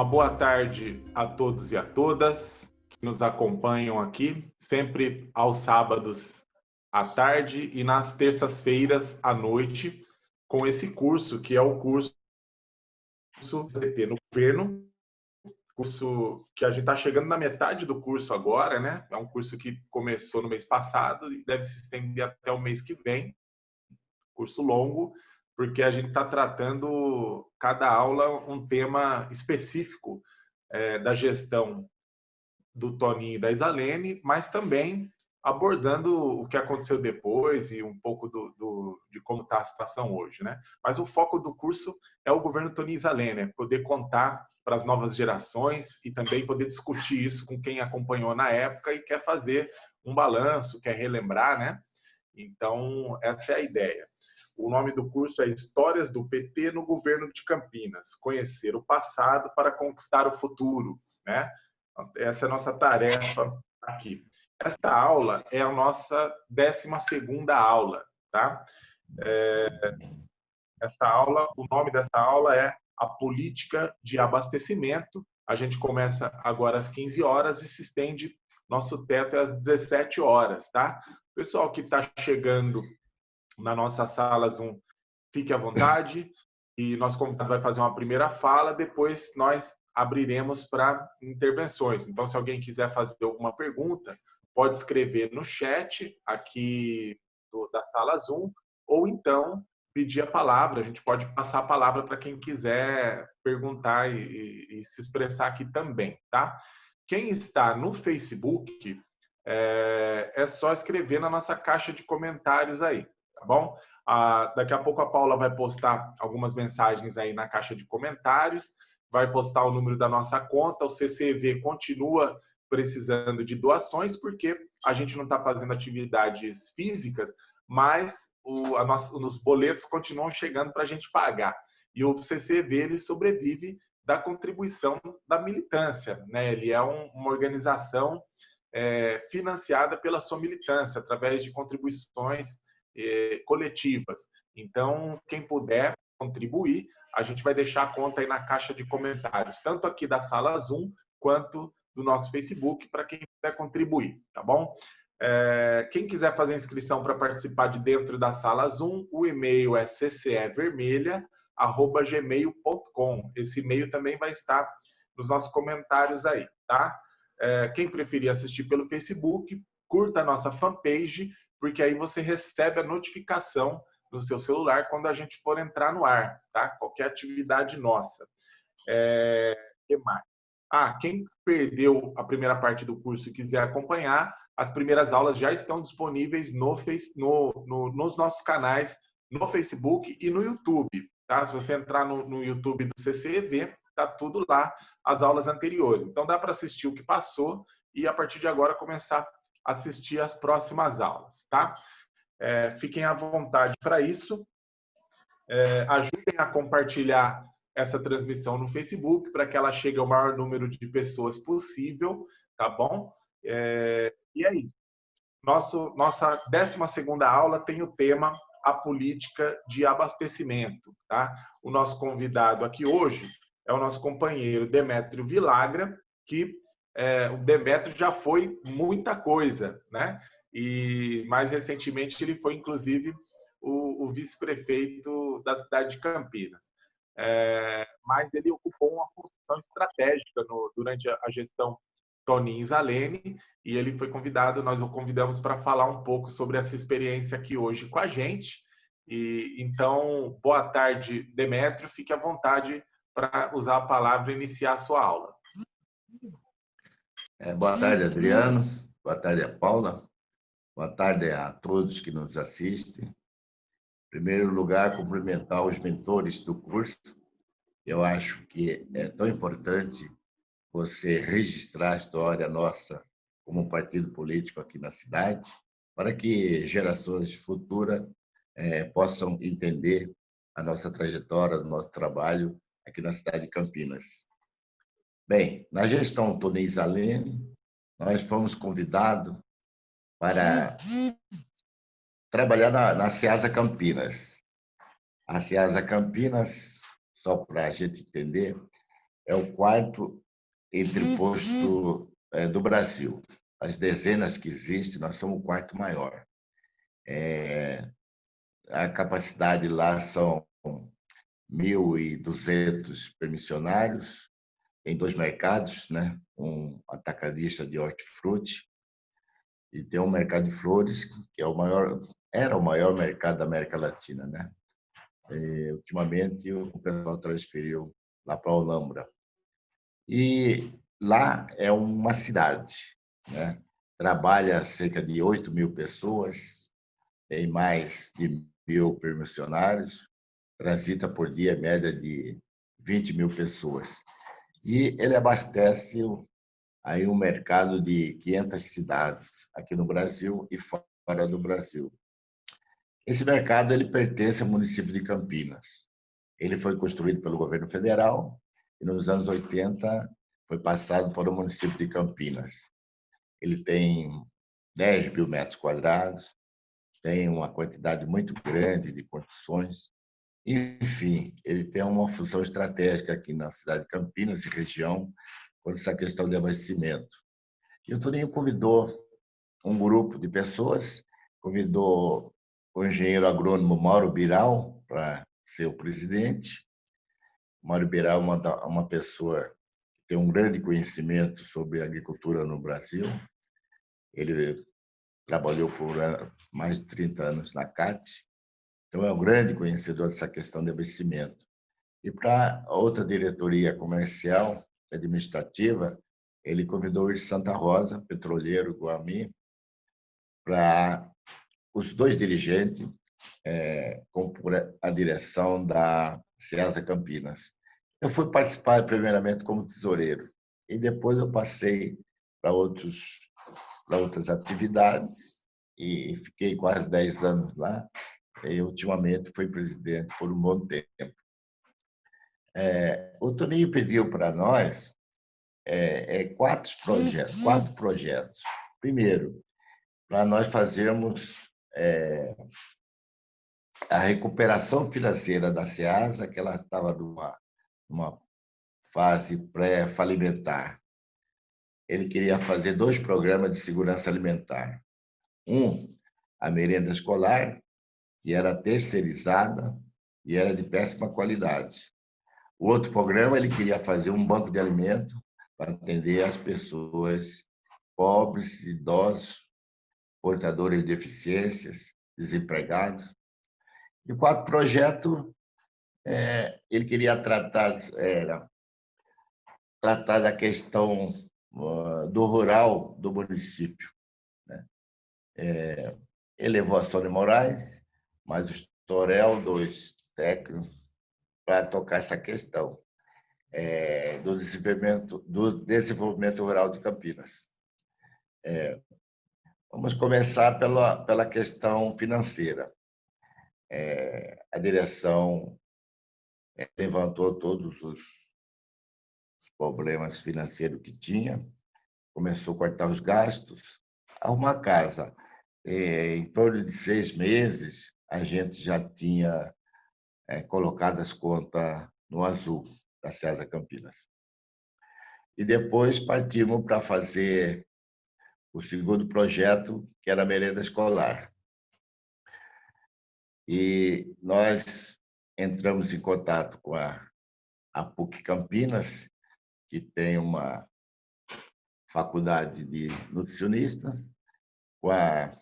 Uma boa tarde a todos e a todas que nos acompanham aqui, sempre aos sábados à tarde e nas terças-feiras à noite, com esse curso, que é o curso CT no governo, curso que a gente está chegando na metade do curso agora, né? É um curso que começou no mês passado e deve se estender até o mês que vem, curso longo, porque a gente está tratando cada aula um tema específico é, da gestão do Toninho e da Isalene, mas também abordando o que aconteceu depois e um pouco do, do de como está a situação hoje, né? Mas o foco do curso é o governo Toninho Isalene, é poder contar para as novas gerações e também poder discutir isso com quem acompanhou na época e quer fazer um balanço, quer relembrar, né? Então, essa é a ideia. O nome do curso é Histórias do PT no Governo de Campinas. Conhecer o passado para conquistar o futuro. Né? Essa é a nossa tarefa aqui. Esta aula é a nossa 12 aula. Tá? É, esta aula, o nome desta aula é A Política de Abastecimento. A gente começa agora às 15 horas e se estende, nosso teto é às 17 horas. Tá? Pessoal que está chegando na nossa sala Zoom, fique à vontade e nosso convidado vai fazer uma primeira fala, depois nós abriremos para intervenções. Então, se alguém quiser fazer alguma pergunta, pode escrever no chat aqui do, da sala Zoom, ou então pedir a palavra. A gente pode passar a palavra para quem quiser perguntar e, e, e, se expressar aqui também, tá? Quem está no Facebook, é, é só escrever na nossa caixa de comentários aí tá bom? Ah, daqui a pouco a Paula vai postar algumas mensagens aí na caixa de comentários, vai postar o número da nossa conta, o CCV continua precisando de doações, porque a gente não está fazendo atividades físicas, mas o, a nossa, os boletos continuam chegando para a gente pagar. E o CCV ele sobrevive da contribuição da militância. Né? Ele é um, uma organização é, financiada pela sua militância, através de contribuições eh, coletivas. Então, quem puder contribuir, a gente vai deixar a conta aí na caixa de comentários, tanto aqui da sala Zoom quanto do nosso Facebook, para quem quiser contribuir, tá bom? É, quem quiser fazer inscrição para participar de dentro da sala Zoom, o e-mail é ccevermelha.gmail.com. Esse e-mail também vai estar nos nossos comentários aí, tá? É, quem preferir assistir pelo Facebook, curta a nossa fanpage porque aí você recebe a notificação no seu celular quando a gente for entrar no ar, tá? Qualquer atividade nossa. É, que mais? Ah, quem perdeu a primeira parte do curso e quiser acompanhar, as primeiras aulas já estão disponíveis no, no, no, nos nossos canais no Facebook e no YouTube. Tá? Se você entrar no, no YouTube do CCEV, tá tudo lá, as aulas anteriores. Então dá para assistir o que passou e a partir de agora começar assistir às próximas aulas, tá? É, fiquem à vontade para isso. É, ajudem a compartilhar essa transmissão no Facebook para que ela chegue ao maior número de pessoas possível, tá bom? É, e é isso. Nosso, nossa 12 aula tem o tema a política de abastecimento, tá? O nosso convidado aqui hoje é o nosso companheiro Demétrio Vilagra, que é, o Demetrio já foi muita coisa, né? E mais recentemente ele foi inclusive o, o vice-prefeito da cidade de Campinas. É, mas ele ocupou uma função estratégica no, durante a, gestão Toninho Zalene e ele foi convidado, nós o convidamos para falar um pouco sobre essa experiência aqui hoje com a gente. E então, boa tarde, Demétrio, fique à vontade para usar a palavra e iniciar a sua aula. É, boa tarde, Adriano. Boa tarde, Paula. Boa tarde a todos que nos assistem. Em primeiro lugar, cumprimentar os mentores do curso. Eu acho que é tão importante você registrar a história nossa como um partido político aqui na cidade, para que gerações futuras é, possam entender a nossa trajetória, o nosso trabalho aqui na cidade de Campinas. Bem, na gestão Tonei Zalene, nós fomos convidados para trabalhar na, na Campinas. A Ceasa Campinas, só para a gente entender, é o quarto entreposto é, do Brasil. As dezenas que existem, nós somos o quarto maior. É, a capacidade lá são 1.200 permissionários, em dois mercados, né? um atacadista de hortifruti e tem um mercado de flores, que é o maior, era o maior mercado da América Latina. Né? E, ultimamente, o pessoal transferiu lá para Olambra. E lá é uma cidade, né? trabalha cerca de 8 mil pessoas, tem mais de mil permissionários, transita por dia média de 20 mil pessoas. E ele abastece aí um mercado de 500 cidades aqui no Brasil e fora do Brasil. Esse mercado ele pertence ao município de Campinas. Ele foi construído pelo governo federal e nos anos 80 foi passado para o município de Campinas. Ele tem 10 mil metros quadrados, tem uma quantidade muito grande de construções. Enfim, ele tem uma função estratégica aqui na cidade de Campinas e região, quanto essa questão de abastecimento. E o Toninho convidou um grupo de pessoas, convidou o engenheiro agrônomo Mauro Biral para ser o presidente. Mauro Biral é uma, uma pessoa que tem um grande conhecimento sobre agricultura no Brasil. Ele trabalhou por mais de 30 anos na CAT, então é um grande conhecedor dessa questão de abastecimento. E para outra diretoria comercial, administrativa, ele convidou o Santa Rosa, petroleiro Guami, para os dois dirigentes é, compor a direção da Ceasa Campinas. Eu fui participar primeiramente como tesoureiro e depois eu passei para outros para outras atividades e fiquei quase 10 anos lá. E ultimamente fui presidente por um bom tempo. É, o Toninho pediu para nós é, é, quatro, projetos, uhum. quatro projetos. Primeiro, para nós fazermos é, a recuperação financeira da SEASA, que ela estava numa, numa fase pré-falimentar ele queria fazer dois programas de segurança alimentar. Um, a merenda escolar, que era terceirizada e era de péssima qualidade. O outro programa, ele queria fazer um banco de alimento para atender as pessoas pobres, idosos, portadores de deficiências, desempregados. E o quarto projeto, é, ele queria tratar, era, tratar da questão do rural do município. Né? É, elevou a Sônia Moraes, mas o Torel, dois técnicos, para tocar essa questão é, do, desenvolvimento, do desenvolvimento rural de Campinas. É, vamos começar pela, pela questão financeira. É, a direção é, levantou todos os os problemas financeiros que tinha, começou a cortar os gastos, arrumar casa. É, em torno de seis meses, a gente já tinha é, colocado as contas no azul da César Campinas. E depois partimos para fazer o segundo projeto, que era a merenda escolar. E nós entramos em contato com a, a PUC Campinas que tem uma faculdade de nutricionistas, com a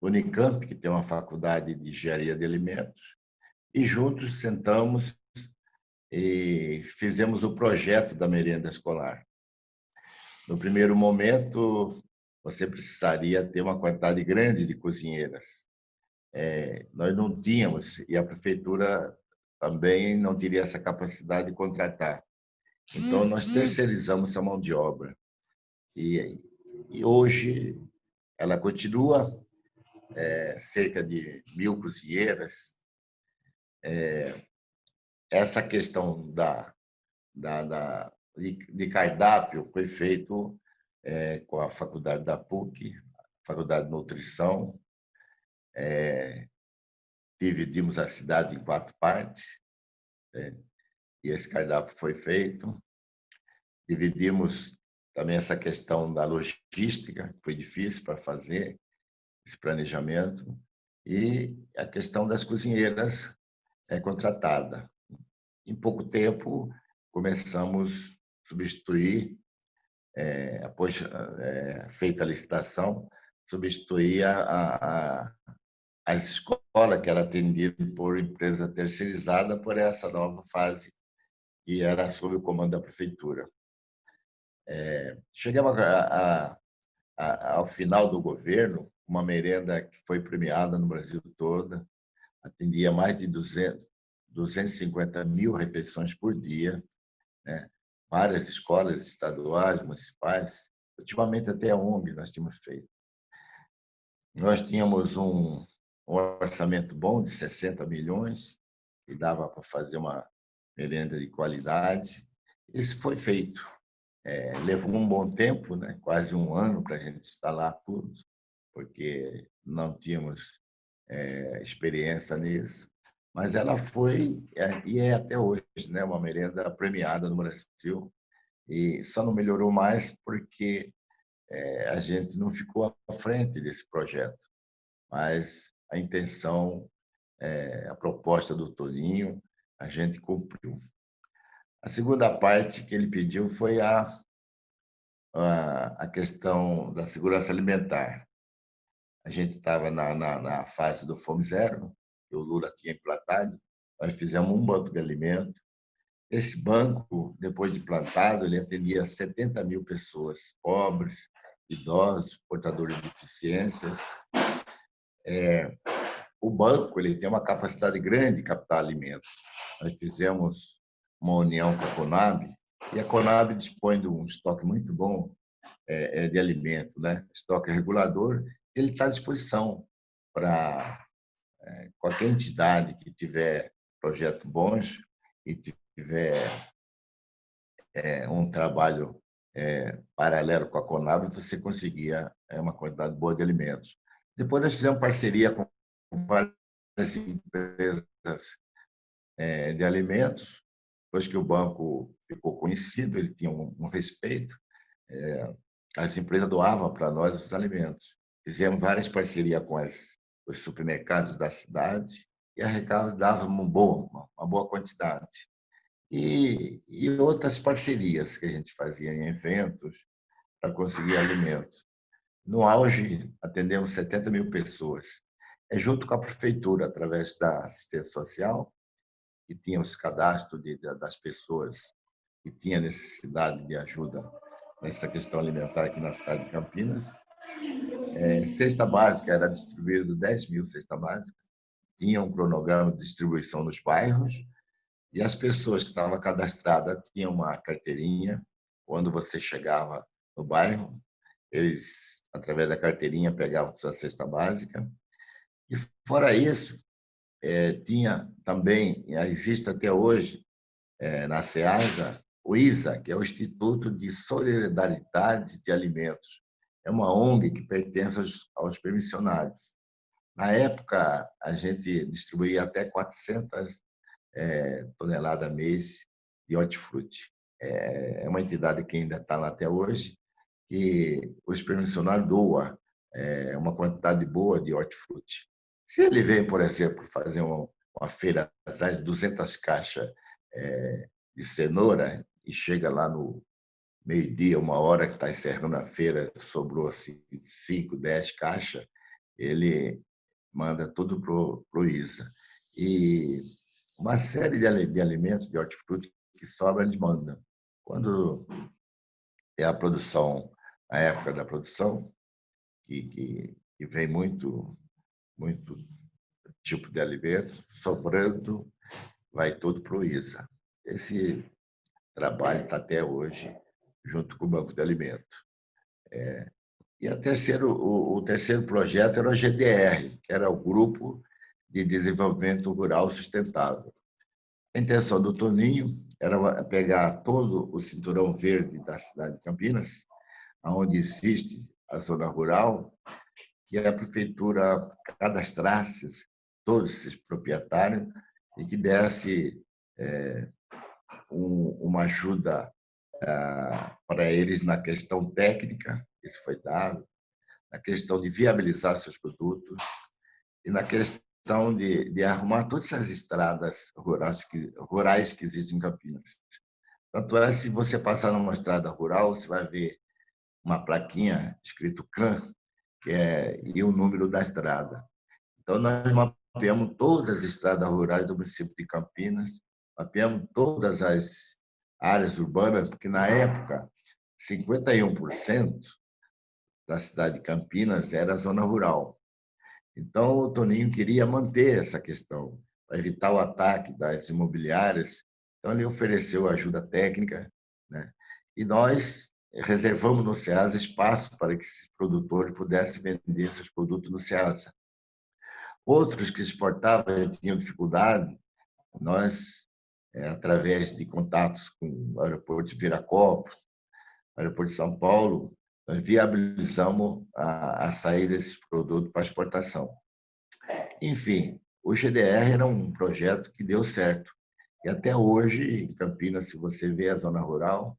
Unicamp, que tem uma faculdade de engenharia de alimentos, e juntos sentamos e fizemos o projeto da merenda escolar. No primeiro momento, você precisaria ter uma quantidade grande de cozinheiras. É, nós não tínhamos, e a prefeitura também não teria essa capacidade de contratar. Então, nós uhum. terceirizamos a mão de obra. E, e hoje ela continua, é, cerca de mil cozinheiras. É, essa questão da, da, da de, de, cardápio foi feito é, com a faculdade da PUC, faculdade de nutrição. É, dividimos a cidade em quatro partes. É, e esse cardápio foi feito. dividimos também essa questão da logística, que foi difícil para fazer esse planejamento, e a questão das cozinheiras é contratada. Em pouco tempo, começamos a substituir, é, após é, feita a licitação, substituir a, a, a escola que era atendida por empresa terceirizada por essa nova fase que era sob o comando da prefeitura. É, chegamos a, a, ao final do governo, uma merenda que foi premiada no Brasil todo, atendia mais de 200, 250 mil refeições por dia, né? várias escolas estaduais, municipais, ultimamente até a ONG nós tínhamos feito. Nós tínhamos um, um orçamento bom de 60 milhões, e dava para fazer uma merenda de qualidade. Isso foi feito. É, levou um bom tempo, né? quase um ano para a gente instalar tudo, porque não tínhamos é, experiência nisso. Mas ela foi é, e é até hoje né? uma merenda premiada no Brasil. E só não melhorou mais porque é, a gente não ficou à frente desse projeto. Mas a intenção, a proposta do Toninho, a gente cumpriu. A segunda parte que ele pediu foi a, a, a questão da segurança alimentar. A gente estava na, na, na, fase do Fome Zero, que o Lula tinha implantado, nós fizemos um banco de alimento. Esse banco, depois de plantado, ele atendia 70 mil pessoas, pobres, idosos, portadores de deficiências. É, o banco ele tem uma capacidade grande de captar alimentos. Nós fizemos uma união com a Conab, e a Conab dispõe de um estoque muito bom é, é, de alimento, né? estoque regulador, ele está à disposição para é, qualquer entidade que tiver projeto bons e tiver é, um trabalho é, paralelo com a Conab, você conseguia uma quantidade boa de alimentos. Depois nós fizemos parceria com várias empresas de alimentos, depois que o banco ficou conhecido, ele tinha um, respeito, as empresas doavam para nós os alimentos. Fizemos várias parcerias com as, os supermercados da cidade e arrecadavam uma boa, uma boa quantidade. E, e outras parcerias que a gente fazia em eventos para conseguir alimentos. No auge, atendemos 70 mil pessoas. É junto com a prefeitura, através da assistência social, que tinha os cadastros de, das pessoas que tinham necessidade de ajuda nessa questão alimentar aqui na cidade de Campinas. É, cesta básica era distribuído 10 mil cestas básicas, tinha um cronograma de distribuição nos bairros e as pessoas que estavam cadastradas tinham uma carteirinha. Quando você chegava no bairro, eles, através da carteirinha, pegavam sua cesta básica. E fora isso, é, tinha também, existe até hoje, é, na SEASA, o ISA, que é o Instituto de Solidariedade de Alimentos. É uma ONG que pertence aos, aos permissionários. Na época, a gente distribuía até 400 é, toneladas mês de hortifruti. É, é uma entidade que ainda está lá até hoje, que os permissionários doam é, uma quantidade boa de hortifruti. Se ele vem, por exemplo, fazer uma, uma feira atrás de 200 caixas é, de cenoura e chega lá no meio-dia, uma hora que está encerrando a feira, sobrou assim, 5, 10 caixas, ele manda tudo para o ISA. E uma série de, de alimentos, de hortifruti que sobra, eles mandam. Quando é a produção, a época da produção, que, que, que vem muito muito tipo de alimento, sobrando, vai tudo para o ISA. Esse trabalho está até hoje junto com o Banco de Alimento. É, e a terceiro, o, o, terceiro projeto era o GDR, que era o Grupo de Desenvolvimento Rural Sustentável. A intenção do Toninho era pegar todo o cinturão verde da cidade de Campinas, onde existe a zona rural, que a prefeitura cadastrasse todos esses proprietários e que desse é, um, uma ajuda ah, para eles na questão técnica, isso foi dado, na questão de viabilizar seus produtos e na questão de, de arrumar todas as estradas rurais que, rurais que existem em Campinas. Tanto é, se você passar numa estrada rural, você vai ver uma plaquinha escrito CAN, que é e o número da estrada. Então, nós mapeamos todas as estradas rurais do município de Campinas, mapeamos todas as áreas urbanas, porque na época, 51% da cidade de Campinas era zona rural. Então, o Toninho queria manter essa questão, para evitar o ataque das imobiliárias. Então, ele ofereceu ajuda técnica, né? e nós reservamos no SEASA espaço para que esses produtores pudessem vender seus produtos no SEASA. Outros que exportavam e tinham dificuldade, nós, é, através de contatos com o aeroporto de Viracopos, aeroporto de São Paulo, nós viabilizamos a, a saída desses produtos para exportação. Enfim, o GDR era um projeto que deu certo. E até hoje, em Campinas, se você vê a zona rural,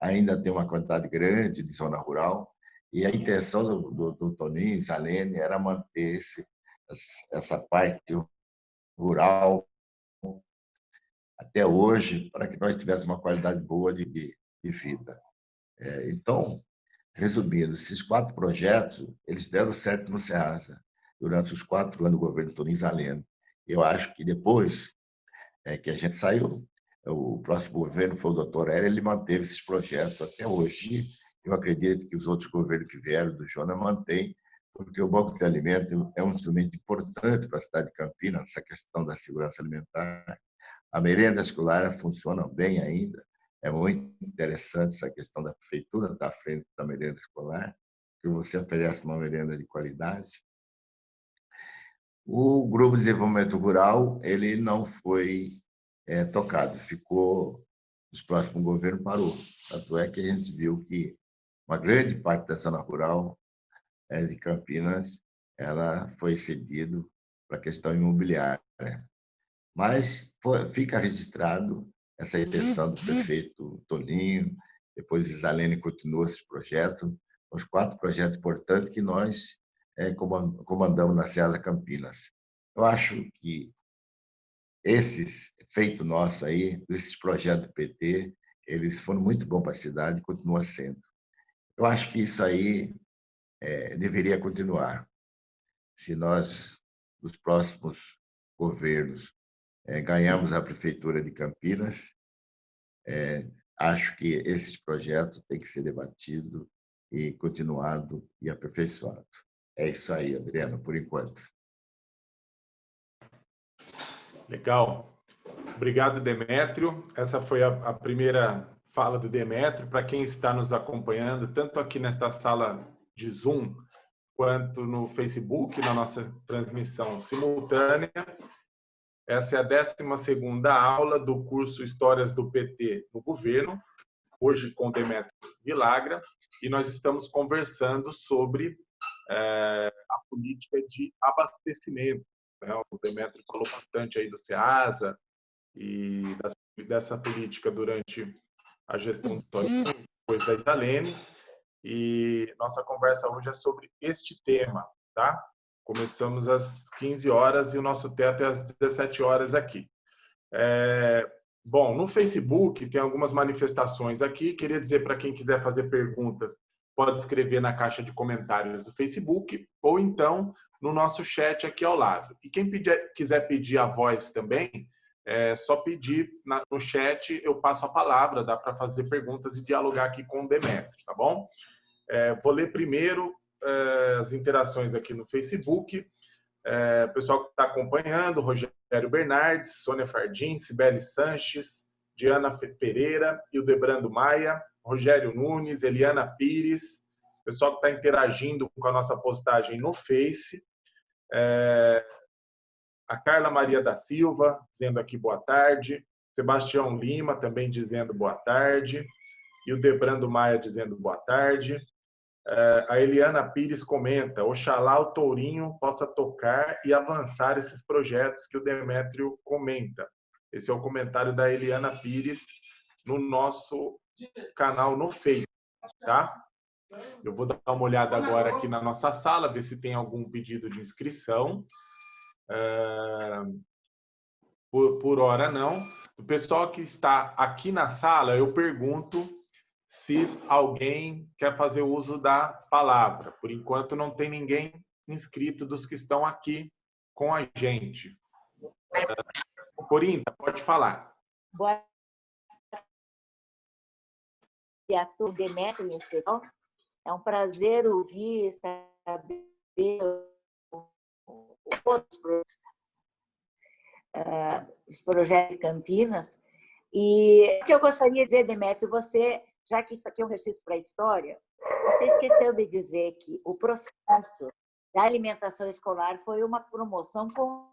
ainda tem uma quantidade grande de zona rural. E a intenção do, do, do Toninho e era manter esse, essa parte rural até hoje, para que nós tivéssemos uma qualidade boa de, de, vida. É, então, resumindo, esses quatro projetos, eles deram certo no Ceasa, durante os quatro anos do governo Toninho Zaleno. Eu acho que depois é, que a gente saiu, o próximo governo foi o doutor Hélio, ele manteve esses projetos até hoje. Eu acredito que os outros governos que vieram do Jonas mantêm, porque o Banco de Alimentos é um instrumento importante para a cidade de Campinas, essa questão da segurança alimentar. A merenda escolar funciona bem ainda. É muito interessante essa questão da prefeitura estar à frente da merenda escolar, que você oferece uma merenda de qualidade. O Grupo de Desenvolvimento Rural ele não foi é, tocado, ficou, os próximos governos parou. Tanto é que a gente viu que uma grande parte da zona rural é, de Campinas ela foi cedido para a questão imobiliária. Mas foi, fica registrado essa intenção do prefeito Toninho, depois Isalene continuou esse projeto, os quatro projetos importantes que nós é, comandamos na Ceasa Campinas. Eu acho que esses feitos nossos aí, esses projetos do PT, eles foram muito bons para a cidade e continuam sendo. Eu acho que isso aí é, deveria continuar. Se nós, nos próximos governos, é, ganhamos a prefeitura de Campinas, é, acho que esses projetos têm que ser debatido e continuado e aperfeiçoado. É isso aí, Adriano, por enquanto. Legal. Obrigado, Demétrio. Essa foi a, a primeira fala do Demétrio. Para quem está nos acompanhando, tanto aqui nesta sala de Zoom, quanto no Facebook, na nossa transmissão simultânea, essa é a 12 aula do curso Histórias do PT no Governo, hoje com Demétrio Vilagra, e nós estamos conversando sobre é, a política de abastecimento né? O Demetrio falou bastante aí do SEASA e dessa política durante a gestão do Toninho, depois da Isalene. E nossa conversa hoje é sobre este tema, tá? Começamos às 15 horas e o nosso teto é às 17 horas aqui. É, bom, no Facebook tem algumas manifestações aqui. Queria dizer para quem quiser fazer perguntas, pode escrever na caixa de comentários do Facebook ou então no nosso chat aqui ao lado. E quem pedir, quiser pedir a voz também, é só pedir na, no chat, eu passo a palavra, dá para fazer perguntas e dialogar aqui com o Demetrio, tá bom? É, vou ler primeiro é, as interações aqui no Facebook. É, pessoal que está acompanhando, Rogério Bernardes, Sônia Fardim, Sibeli Sanches, Diana Pereira, Hildebrando Maia, Rogério Nunes, Eliana Pires, pessoal que está interagindo com a nossa postagem no Face, é, a Carla Maria da Silva, dizendo aqui boa tarde. Sebastião Lima também dizendo boa tarde. E o Debrando Maia dizendo boa tarde. É, a Eliana Pires comenta: Oxalá o Tourinho possa tocar e avançar esses projetos que o Demétrio comenta. Esse é o comentário da Eliana Pires, no nosso canal no Face, tá? Eu vou dar uma olhada agora aqui na nossa sala, ver se tem algum pedido de inscrição. É... Por, por hora, não. O pessoal que está aqui na sala, eu pergunto se alguém quer fazer uso da palavra. Por enquanto, não tem ninguém inscrito dos que estão aqui com a gente. Corinta, pode falar. Boa tarde a todo Demetrio, em especial. É um prazer ouvir, saber outros projetos, uh, esse projeto de Campinas. E o que eu gostaria de dizer, Demetrio, você, já que isso aqui é um registro para a história, você esqueceu de dizer que o processo da alimentação escolar foi uma promoção com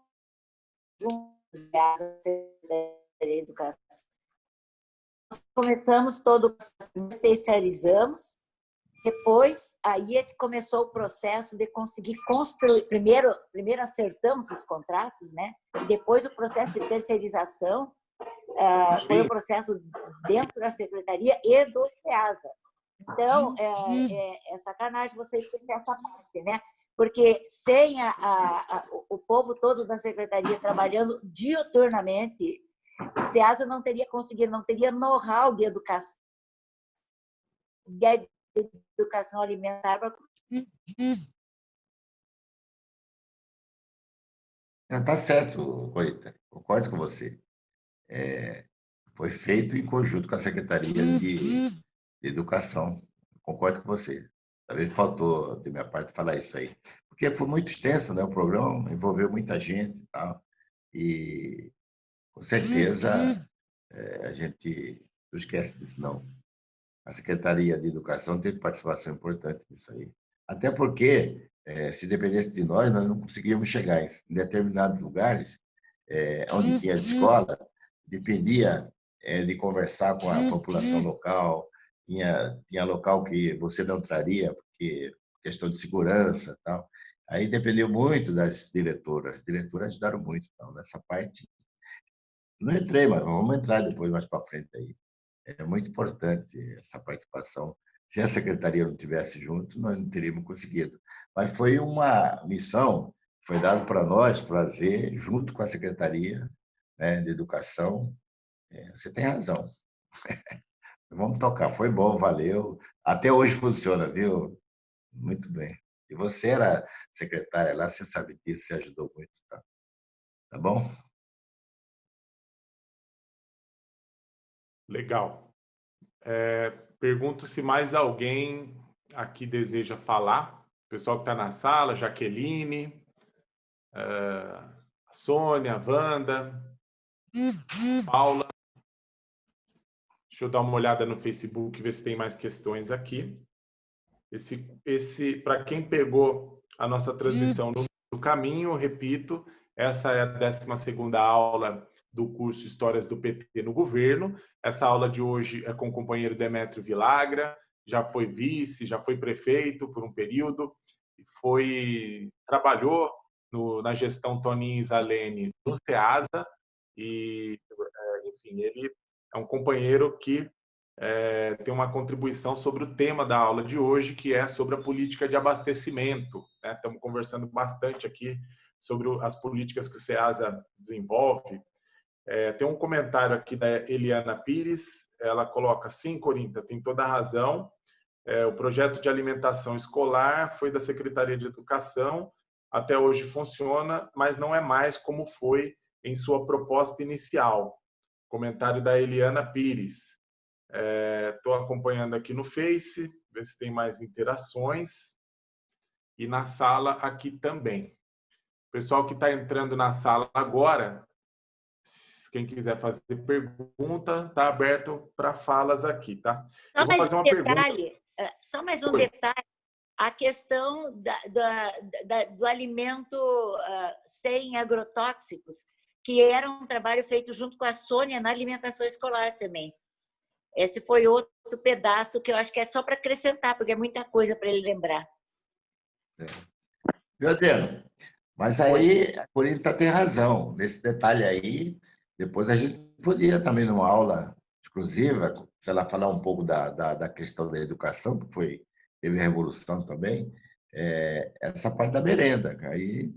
educação. Começamos todo o processo, especializamos, depois aí é que começou o processo de conseguir construir, primeiro, primeiro acertamos os contratos, né? E depois o processo de terceirização uh, foi o processo dentro da secretaria e do FEASA. Então, é, é, é sacanagem vocês terem essa parte, né? porque sem a, a, a, o povo todo da secretaria trabalhando diuturnamente, o SEASA não teria conseguido, não teria know-how de educação, de educação alimentar para Está certo, Corita, concordo com você. É, foi feito em conjunto com a Secretaria de, de Educação, concordo com você. Talvez faltou, de minha parte, falar isso aí. Porque foi muito extenso, né? O programa envolveu muita gente e tal. E, com certeza, é, a gente não esquece disso, não. A Secretaria de Educação teve participação importante nisso aí. Até porque, é, se dependesse de nós, nós não conseguiríamos chegar em determinados lugares é, onde tinha escola, dependia é, de conversar com a população local, tinha, tinha local que você não traria, porque questão de segurança tal. Aí dependeu muito das diretoras. As diretoras ajudaram muito então, nessa parte. Não entrei, mas vamos entrar depois mais para frente aí. É muito importante essa participação. Se a secretaria não tivesse junto, nós não teríamos conseguido. Mas foi uma missão foi dada para nós fazer junto com a secretaria né, de educação. É, você tem razão. Vamos tocar. Foi bom, valeu. Até hoje funciona, viu? Muito bem. E você era secretária lá, você sabe disso, você ajudou muito, tá? Tá bom? Legal. É, pergunto se mais alguém aqui deseja falar. O pessoal que está na sala, Jaqueline, é, Sônia, Wanda, Paula. Deixa eu dar uma olhada no Facebook, ver se tem mais questões aqui. Esse, esse para quem pegou a nossa transmissão no, no caminho, repito, essa é a 12 aula do curso Histórias do PT no Governo. Essa aula de hoje é com o companheiro Demetrio Vilagra, já foi vice, já foi prefeito por um período, foi trabalhou no, na gestão Toninho Zalene no SEASA e, é, enfim, ele é um companheiro que é, tem uma contribuição sobre o tema da aula de hoje, que é sobre a política de abastecimento. Né? Estamos conversando bastante aqui sobre as políticas que o SEASA desenvolve. É, tem um comentário aqui da Eliana Pires, ela coloca, sim, Corinta, tem toda a razão, é, o projeto de alimentação escolar foi da Secretaria de Educação, até hoje funciona, mas não é mais como foi em sua proposta inicial. Comentário da Eliana Pires. Estou é, acompanhando aqui no Face, ver se tem mais interações. E na sala aqui também. Pessoal que está entrando na sala agora, quem quiser fazer pergunta, está aberto para falas aqui, tá? Só Eu vou fazer um uma detalhe, pergunta. É, só mais um Oi. detalhe. A questão da, da, da, do alimento uh, sem agrotóxicos que era um trabalho feito junto com a Sônia na alimentação escolar também. Esse foi outro pedaço que eu acho que é só para acrescentar, porque é muita coisa para ele lembrar. É. Viu, Adriano? Mas aí a Corinta tem razão. Nesse detalhe aí, depois a gente podia também, numa aula exclusiva, se ela falar um pouco da, da, da questão da educação, que foi teve revolução também, é, essa parte da merenda. Aí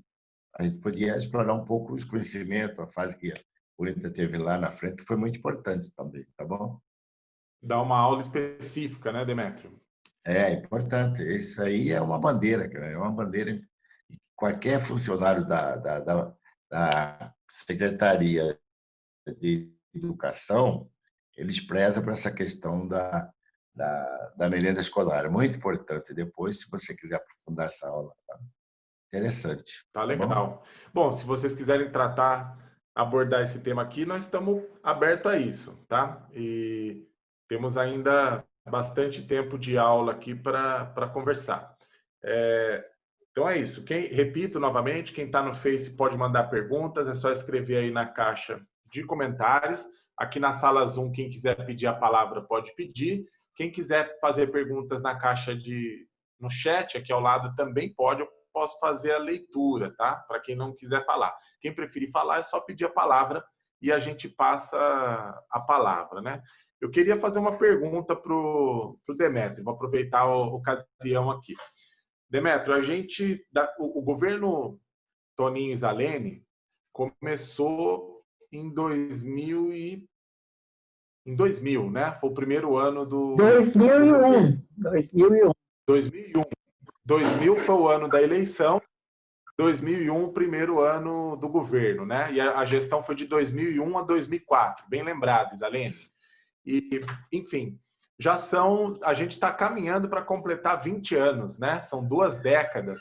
a gente podia explorar um pouco os conhecimentos, a fase que o INTA teve lá na frente, que foi muito importante também, tá bom? Dar uma aula específica, né, Demétrio? É, importante. Isso aí é uma bandeira, cara. é uma bandeira. Qualquer funcionário da, da, da, da Secretaria de Educação, eles prezam para essa questão da, da, da merenda escolar. É muito importante. Depois, se você quiser aprofundar essa aula, tá? Interessante. Tá, tá legal. Bom? bom, se vocês quiserem tratar, abordar esse tema aqui, nós estamos abertos a isso, tá? E temos ainda bastante tempo de aula aqui para conversar. É, então é isso. Quem, repito novamente, quem está no Face pode mandar perguntas, é só escrever aí na caixa de comentários. Aqui na sala Zoom, quem quiser pedir a palavra pode pedir. Quem quiser fazer perguntas na caixa de no chat aqui ao lado também pode, eu posso fazer a leitura, tá? Para quem não quiser falar. Quem preferir falar é só pedir a palavra e a gente passa a palavra, né? Eu queria fazer uma pergunta para o Demetrio, vou aproveitar a ocasião aqui. Demetrio, a gente, o, governo Toninho Zalene começou em 2000 e em 2000, né? Foi o primeiro ano do 2001. 2001. 2001. 2000 foi o ano da eleição. 2001 o primeiro ano do governo, né? E a, gestão foi de 2001 a 2004, bem lembrado, Isalene. E, enfim, já são. A gente está caminhando para completar 20 anos, né? São duas décadas.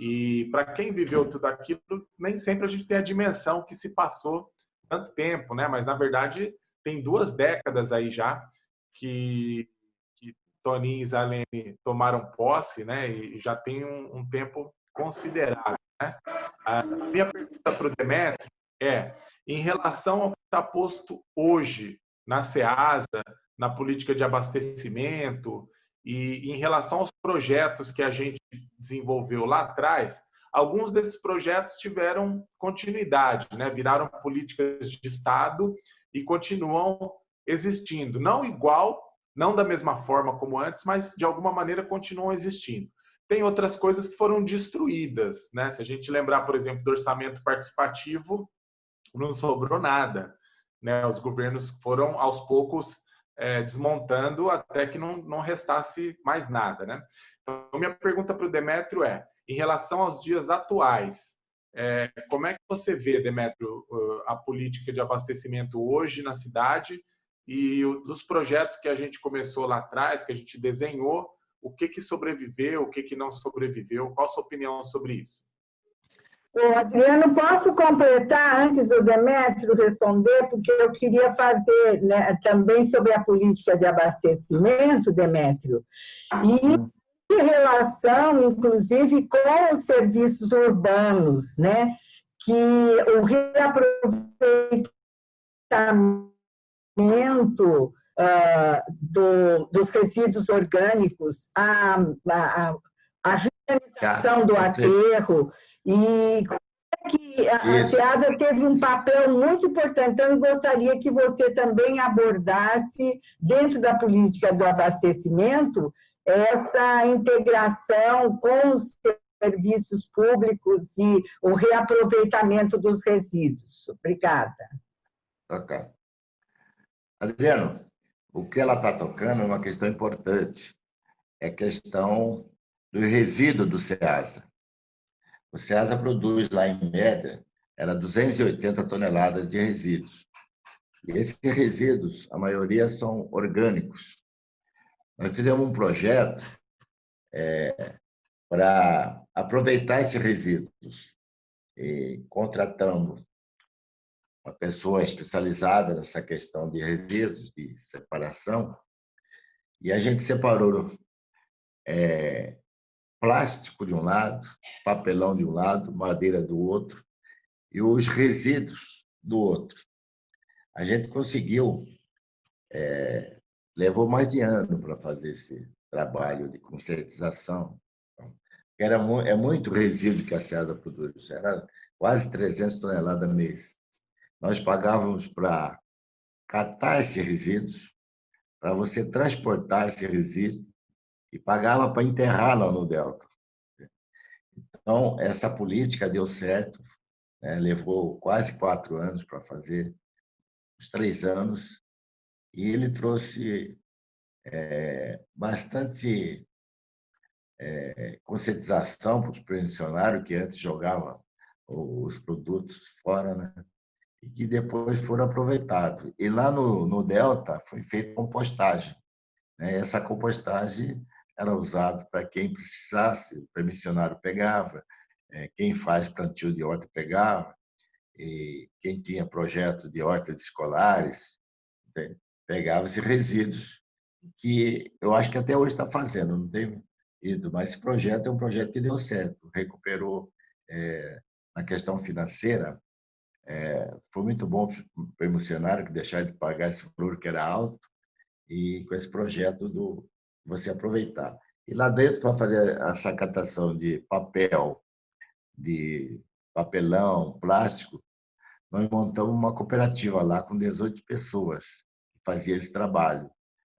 E para quem viveu tudo aquilo, nem sempre a gente tem a dimensão que se passou tanto tempo, né? Mas na verdade tem duas décadas aí já que, Toninho e Zalene tomaram posse, né? E já tem um, um tempo considerável. Né? A minha pergunta para o Demetrio é, em relação ao que está posto hoje na SEASA, na política de abastecimento e em relação aos projetos que a gente desenvolveu lá atrás, alguns desses projetos tiveram continuidade, né? viraram políticas de Estado e continuam existindo. Não igual, não da mesma forma como antes, mas de alguma maneira continuam existindo. Tem outras coisas que foram destruídas. Né? Se a gente lembrar, por exemplo, do orçamento participativo, não sobrou nada né, os governos foram aos poucos é, desmontando até que não, não restasse mais nada. Né? Então, minha pergunta para o Demétrio é, em relação aos dias atuais, é, como é que você vê, Demétrio, a política de abastecimento hoje na cidade e dos projetos que a gente começou lá atrás, que a gente desenhou, o que, que sobreviveu, o que, que não sobreviveu? Qual a sua opinião sobre isso? Ô, Adriano, posso completar antes do Demétrio responder, porque eu queria fazer né, também sobre a política de abastecimento, Demétrio, e em relação, inclusive, com os serviços urbanos, né, que o reaproveitamento uh, do, dos resíduos orgânicos, a, a, a realização do aterro, e que a SEASA teve um papel muito importante. Então, eu gostaria que você também abordasse, dentro da política do abastecimento, essa integração com os serviços públicos e o reaproveitamento dos resíduos. Obrigada. Ok. Adriano, o que ela está tocando é uma questão importante. É a questão do resíduo do SEASA. O SEASA produz lá, em média, era 280 toneladas de resíduos. E esses resíduos, a maioria são orgânicos. Nós fizemos um projeto é, para aproveitar esses resíduos. E contratamos uma pessoa especializada nessa questão de resíduos, de separação, e a gente separou é, plástico de um lado, papelão de um lado, madeira do outro, e os resíduos do outro. A gente conseguiu, é, levou mais de ano para fazer esse trabalho de conscientização. Era, é muito resíduo que a SEASA produz, era quase 300 toneladas mês. Nós pagávamos para catar esses resíduos, para você transportar esse resíduo e pagava para enterrar lá no Delta. Então, essa política deu certo, né? levou quase quatro anos para fazer, uns três anos, e ele trouxe é, bastante é, conscientização para os pensionários que antes jogavam os produtos fora, né? E que depois foram aproveitados. E lá no, no Delta foi feita compostagem. Né? Essa compostagem era usada para quem precisasse, o permissionário pegava, é, quem faz plantio de horta pegava, e quem tinha projeto de hortas escolares pegava esses resíduos, que eu acho que até hoje está fazendo, não tem ido, mas esse projeto é um projeto que deu certo, recuperou é, na questão financeira, é, foi muito bom para o permissionário que deixaram de pagar esse valor que era alto, e com esse projeto do você aproveitar. E lá dentro, para fazer essa catação de papel, de papelão, plástico, nós montamos uma cooperativa lá com 18 pessoas que fazia esse trabalho.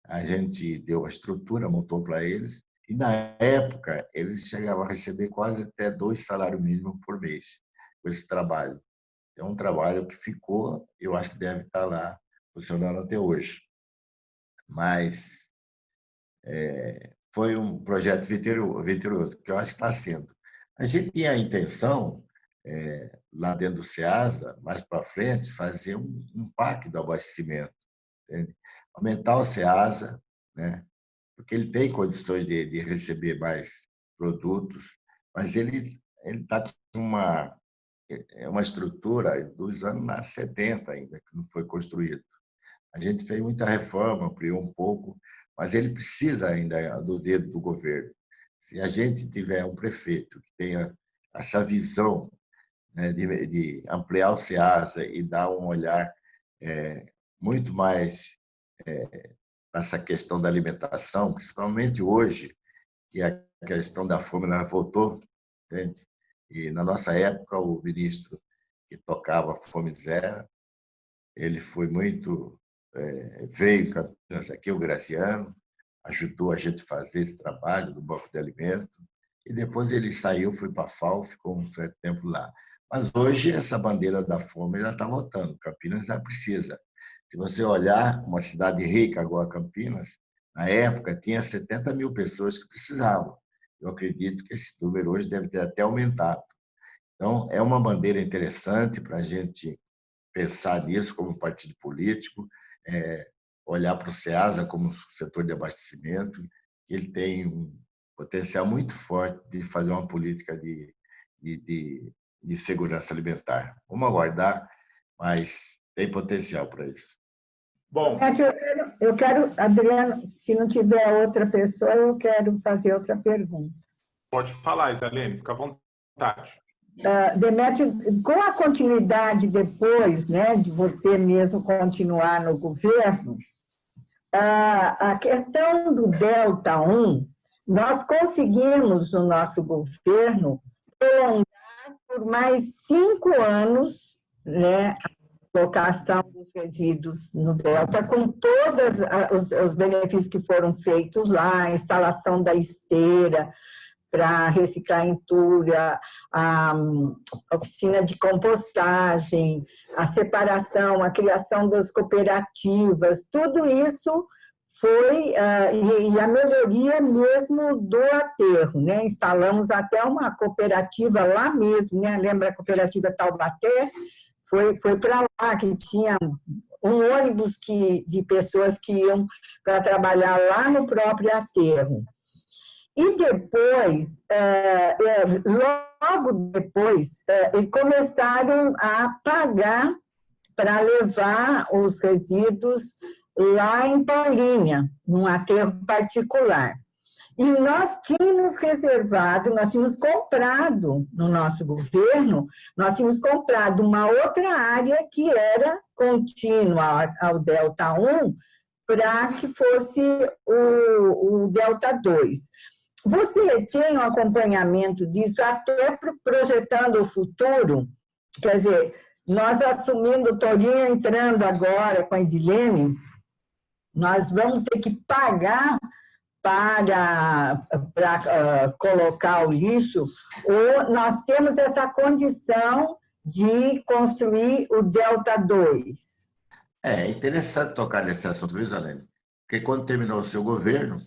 A gente deu a estrutura, montou para eles, e na época eles chegavam a receber quase até dois salários mínimos por mês com esse trabalho. É um trabalho que ficou, eu acho que deve estar lá funcionando até hoje. Mas é, foi um projeto vitorioso, que eu acho que está sendo. A gente tinha a intenção, é, lá dentro do SEASA, mais para frente, fazer um, um parque do abastecimento. Entende? Aumentar o SEASA, né? porque ele tem condições de, de receber mais produtos, mas ele está com uma, é uma estrutura dos anos 70 ainda, que não foi construído. A gente fez muita reforma, ampliou um pouco, mas ele precisa ainda do dedo do governo. Se a gente tiver um prefeito que tenha essa visão né, de, de, ampliar o SEASA e dar um olhar é, muito mais é, essa questão da alimentação, principalmente hoje, que a questão da fome voltou, entende? E na nossa época, o ministro que tocava Fome Zero, ele foi muito é, veio Campinas aqui, o Graciano, ajudou a gente a fazer esse trabalho do Banco de Alimento, e depois ele saiu, foi para a FAO, ficou um certo tempo lá. Mas hoje essa bandeira da fome já está voltando, Campinas já precisa. Se você olhar uma cidade rica, agora Campinas, na época tinha 70 mil pessoas que precisavam. Eu acredito que esse número hoje deve ter até aumentado. Então, é uma bandeira interessante para a gente pensar nisso como partido político, é, olhar para o SEASA como setor de abastecimento, ele tem um potencial muito forte de fazer uma política de, de, de, de segurança alimentar. Vamos aguardar, mas tem potencial para isso. Bom. Eu quero, Adriano, se não tiver outra pessoa, eu quero fazer outra pergunta. Pode falar, Isalene, fica à vontade. Uh, Demetrio, com a continuidade depois, né, de você mesmo continuar no governo, uh, a questão do Delta 1, nós conseguimos no nosso governo prolongar por mais cinco anos né, colocação dos resíduos no Delta, com todos os, os benefícios que foram feitos lá, instalação da esteira, para reciclar entulha, a, oficina de compostagem, a separação, a criação das cooperativas, tudo isso foi, e, e, a melhoria mesmo do aterro, né? Instalamos até uma cooperativa lá mesmo, né? Lembra a cooperativa Taubaté? Foi, foi para lá que tinha um ônibus que, de pessoas que iam para trabalhar lá no próprio aterro. E depois, é, é, logo depois, é, começaram a pagar para levar os resíduos lá em Paulinha, num aterro particular. E nós tínhamos reservado, nós tínhamos comprado no nosso governo, nós tínhamos comprado uma outra área que era contínua ao Delta 1, para que fosse o, o Delta 2. Você tem um acompanhamento disso até projetando o futuro? Quer dizer, nós assumindo o Torinho, entrando agora com a Edilene, nós vamos ter que pagar para, para uh, colocar o lixo, ou nós temos essa condição de construir o Delta 2. É interessante tocar nesse assunto, viu, Zalene? Porque quando terminou o seu governo,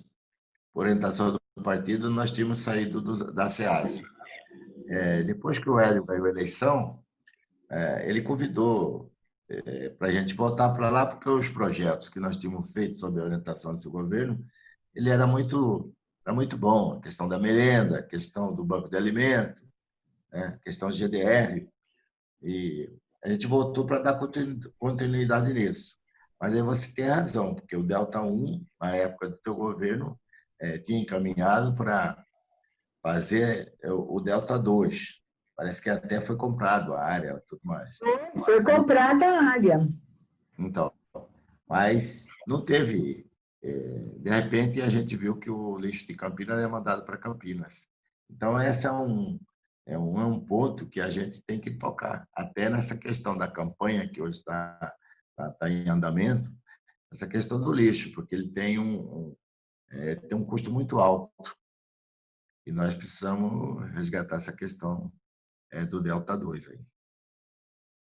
por orientação do partido, nós tínhamos saído do, da SEAS. É, depois que o Hélio ganhou a eleição, é, ele convidou é, para a gente voltar para lá, porque os projetos que nós tínhamos feito sob a orientação do seu governo, ele era muito, era muito bom. A questão da merenda, a questão do banco de alimento, né, a questão de GDR. E a gente voltou para dar continuidade nisso. Mas aí você tem razão, porque o Delta 1, na época do teu governo, é, tinha encaminhado para fazer o Delta 2. Parece que até foi comprado a área tudo mais. Foi comprada a área. Então, mas não teve... É, de repente, a gente viu que o lixo de Campinas é mandado para Campinas. Então, esse é um, é um, é um ponto que a gente tem que tocar. Até nessa questão da campanha que hoje está tá, tá em andamento, essa questão do lixo, porque ele tem um, um é, tem um custo muito alto. E nós precisamos resgatar essa questão é, do Delta 2. Aí.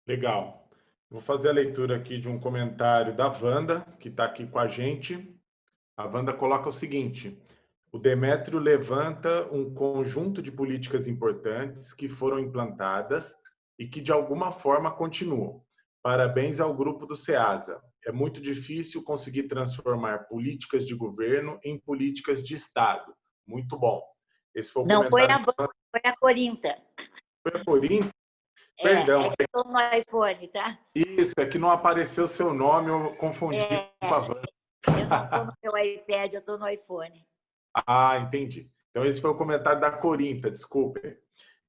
Legal. Vou fazer a leitura aqui de um comentário da Wanda, que está aqui com a gente. A Wanda coloca o seguinte: o Demétrio levanta um conjunto de políticas importantes que foram implantadas e que de alguma forma continuam. Parabéns ao grupo do SEASA. É muito difícil conseguir transformar políticas de governo em políticas de Estado. Muito bom. Esse foi o Não, foi a, foi a Corinta. Foi a Corinta? É, Perdão. É que eu no iPhone, tá? Isso, é que não apareceu seu nome, eu confundi é, com a Wanda. Estou no meu iPad, eu estou no iPhone. Ah, entendi. Então, esse foi o comentário da Corinta, desculpe.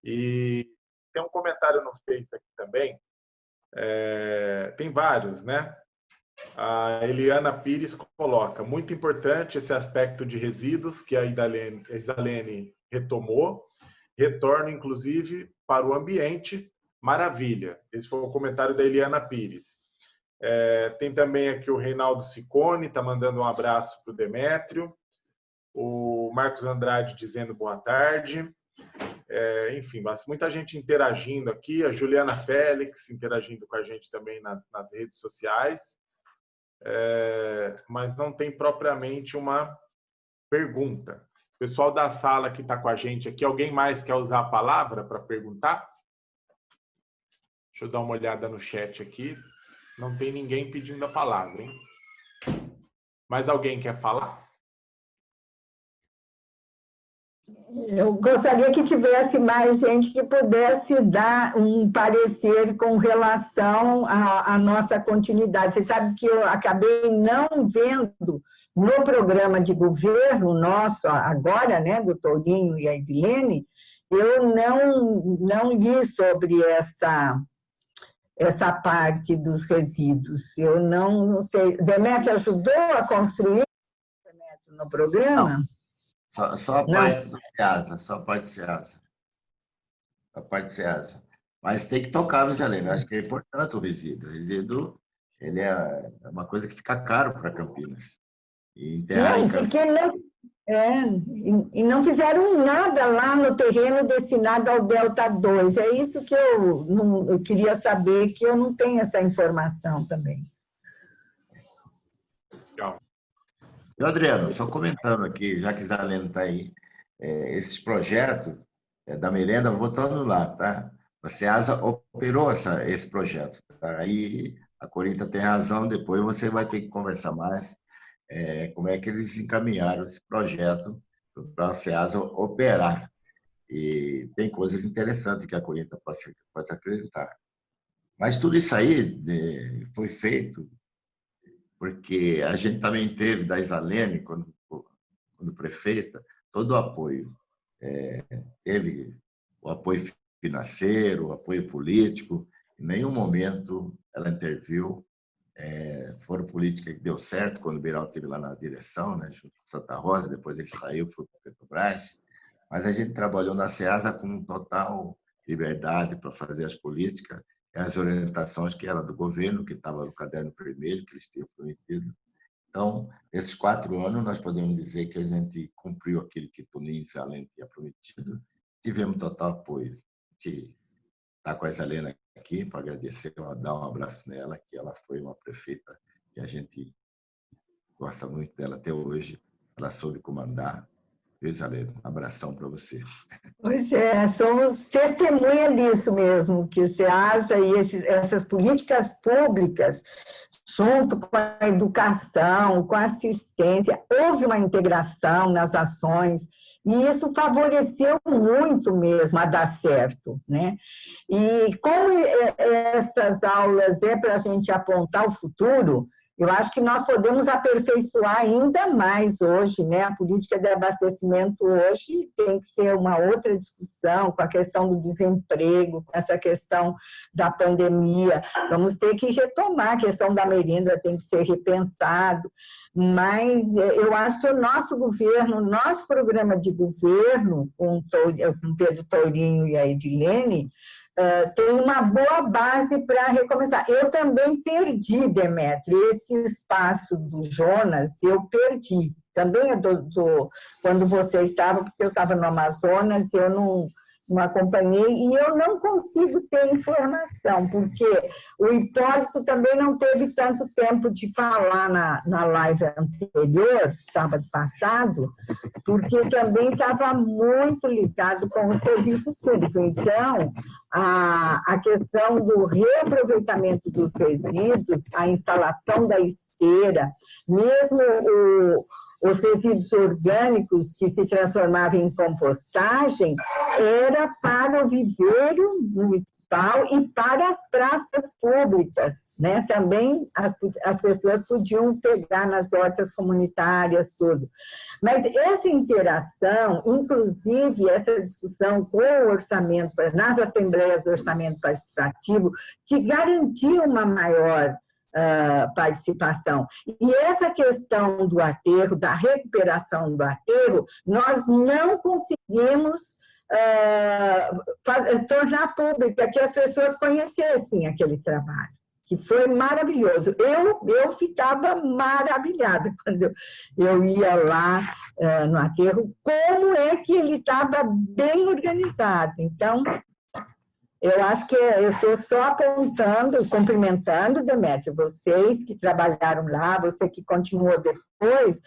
E tem um comentário no Face aqui também. É, tem vários, né? A Eliana Pires coloca, muito importante esse aspecto de resíduos que a Isalene retomou, retorno inclusive para o ambiente, maravilha. Esse foi o comentário da Eliana Pires. É, tem também aqui o Reinaldo Sicone, está mandando um abraço para o Demétrio o Marcos Andrade dizendo boa tarde. É, enfim, muita gente interagindo aqui, a Juliana Félix interagindo com a gente também nas, nas redes sociais, é, mas não tem propriamente uma pergunta. O pessoal da sala que está com a gente aqui, alguém mais quer usar a palavra para perguntar? Deixa eu dar uma olhada no chat aqui. Não tem ninguém pedindo a palavra, hein? Mais alguém quer falar? Eu gostaria que tivesse mais gente que pudesse dar um parecer com relação à, à, nossa continuidade. Você sabe que eu acabei não vendo no programa de governo nosso, agora, né, do Tourinho e a Edilene, eu não, não li sobre essa, essa parte dos resíduos. Eu não, não sei. Demetrio ajudou a construir no programa? Não. Só, só a parte do Ceasa, só a parte do Ceasa. A parte do Ceasa. Mas tem que tocar, viu, Helena? Acho que é importante o resíduo. O resíduo ele é, é uma coisa que fica caro para Campinas. E enterrar não, porque não, é, e não fizeram nada lá no terreno destinado ao Delta 2. É isso que eu, não, eu queria saber, que eu não tenho essa informação também. E, Adriano, só comentando aqui, já que Zaleno está aí, é, esses projetos é, da merenda, voltando lá, tá? A SEASA operou essa, esse projeto. Tá? Aí a Corinta tem razão, depois você vai ter que conversar mais é, como é que eles encaminharam esse projeto para a SEASA operar. E tem coisas interessantes que a Corinta pode, pode acreditar. Mas tudo isso aí é, foi feito porque a gente também teve da Isalene, quando, quando prefeita, todo o apoio. É, teve o apoio financeiro, o apoio político, em nenhum momento ela interviu. É, foram políticas que deu certo quando o Biral esteve lá na direção, né, junto com Santa Rosa, depois ele saiu, foi para Petrobras, mas a gente trabalhou na SEASA com total liberdade para fazer as políticas, as orientações que eram do governo, que estava no caderno vermelho, que eles tinham prometido. Então, esses quatro anos, nós podemos dizer que a gente cumpriu aquilo que Toninho Salem tinha prometido, tivemos total apoio. De estar com a Isalena aqui para agradecer, dar um abraço nela, que ela foi uma prefeita que a gente gosta muito dela até hoje. Ela soube comandar, Isalena, um abração para você. Pois é, somos testemunha disso mesmo, que o SEASA e esses, essas políticas públicas, junto com a educação, com a assistência, houve uma integração nas ações, e isso favoreceu muito mesmo a dar certo. Né? E como essas aulas é para a gente apontar o futuro, eu acho que nós podemos aperfeiçoar ainda mais hoje, né? A política de abastecimento hoje tem que ser uma outra discussão com a questão do desemprego, com essa questão da pandemia. Vamos ter que retomar a questão da merenda, tem que ser repensado. Mas é, eu acho que o nosso governo, nosso programa de governo, com o Pedro Tourinho e a Edilene, Uh, tem uma boa base para recomeçar. Eu também perdi, Demetri, esse espaço do Jonas, eu perdi. Também do, do, quando você estava, porque eu estava no Amazonas, eu não, não acompanhei, e eu não consigo ter informação, porque o Hipólito também não teve tanto tempo de falar na, na live anterior, sábado passado, porque também estava muito ligado com o serviço público. Então, a, a questão do reaproveitamento dos resíduos, a instalação da esteira, mesmo o os resíduos orgânicos que se transformavam em compostagem era para o viveiro municipal e para as praças públicas. Né? Também as, as pessoas podiam pegar nas hortas comunitárias, tudo. Mas essa interação, inclusive essa discussão com o orçamento, nas assembleias do orçamento participativo, que garantia uma maior uh, participação. E essa questão do aterro, da recuperação do aterro, nós não conseguimos uh, tornar pública, que as pessoas conhecessem aquele trabalho que foi maravilhoso. Eu, eu ficava maravilhada quando eu ia lá uh, no aterro, como é que ele estava bem organizado. Então, eu acho que eu estou só apontando, cumprimentando, Demetrio, vocês que trabalharam lá, você que continuou depois,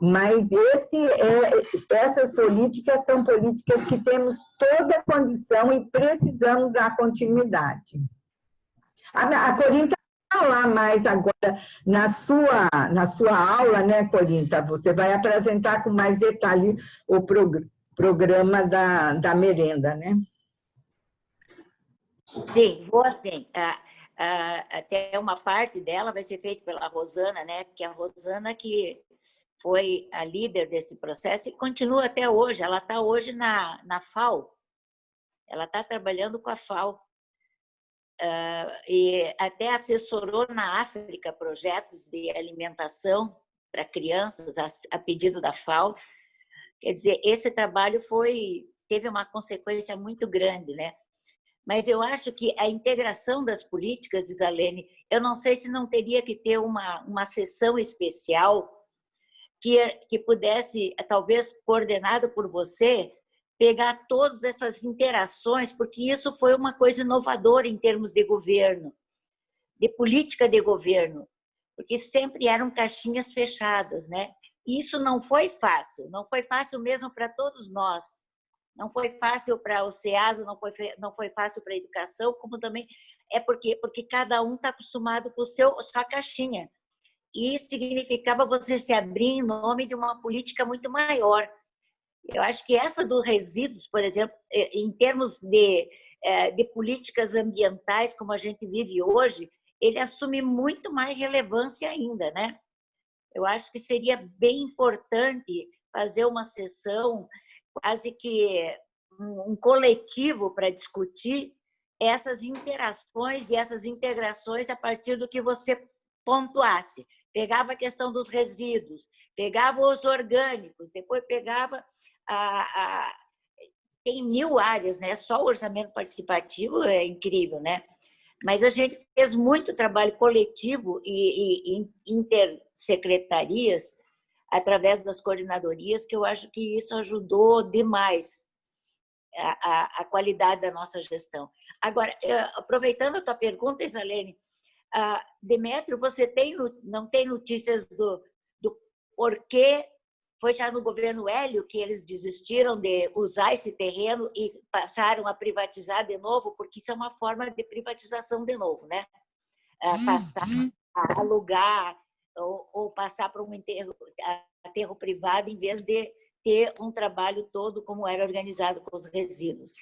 mas esse é, essas políticas são políticas que temos toda a condição e precisamos dar continuidade. A, a Corinta vai falar mais agora na sua, na sua aula, né, Corinta? Você vai apresentar com mais detalhe o prog programa da, da merenda, né? Sim, vou assim. Ah, ah, até uma parte dela vai ser feita pela Rosana, né? Que é a Rosana que foi a líder desse processo e continua até hoje. Ela está hoje na, na FAO. Ela está trabalhando com a FAO. Uh, e até assessorou na África projetos de alimentação para crianças a, a, pedido da FAO. Quer dizer, esse trabalho foi teve uma consequência muito grande, né? Mas eu acho que a integração das políticas, Isalene, eu não sei se não teria que ter uma, uma sessão especial que, que pudesse, talvez coordenado por você, pegar todas essas interações, porque isso foi uma coisa inovadora em termos de governo, de política de governo, porque sempre eram caixinhas fechadas, né? E isso não foi fácil, não foi fácil mesmo para todos nós. Não foi fácil para o SEASO, não foi, não foi fácil para a educação, como também é porque, porque cada um está acostumado com o seu, sua caixinha. E significava você se abrir em nome de uma política muito maior. Eu acho que essa dos resíduos, por exemplo, é, em termos de, é, de políticas ambientais, como a gente vive hoje, ele assume muito mais relevância ainda, né? Eu acho que seria bem importante fazer uma sessão quase que um coletivo para discutir essas interações e essas integrações a partir do que você pontuasse. Pegava a questão dos resíduos, pegava os orgânicos, depois pegava a, a tem mil áreas, né? Só o orçamento participativo é incrível, né? Mas a gente fez muito trabalho coletivo e, e, e intersecretarias através das coordenadorias, que eu acho que isso ajudou demais a, a, a qualidade da nossa gestão. Agora, eh, aproveitando a tua pergunta, Isalene, uh, Demetrio, você tem, não tem notícias do, do porquê foi já no governo Hélio que eles desistiram de usar esse terreno e passaram a privatizar de novo, porque isso é uma forma de privatização de novo, né? Uh, passar a alugar ou, ou passar para um enterro, aterro privado em vez de ter um trabalho todo como era organizado com os resíduos.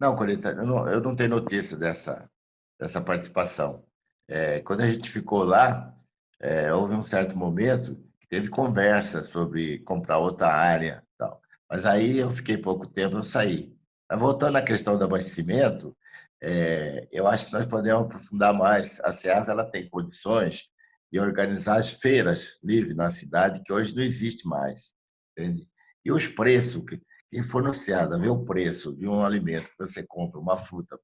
Não, Corita, eu não, eu não tenho notícia dessa, dessa participação. É, quando a gente ficou lá, é, houve um certo momento que teve conversa sobre comprar outra área, tal. mas aí eu fiquei pouco tempo, e saí. Mas voltando à questão do abastecimento, é, eu acho que nós podemos aprofundar mais. A SEAS ela tem condições de organizar as feiras livres na cidade, que hoje não existe mais. Entende? E os preços, quem for no SEAS, ver o preço de um alimento que você compra, uma fruta,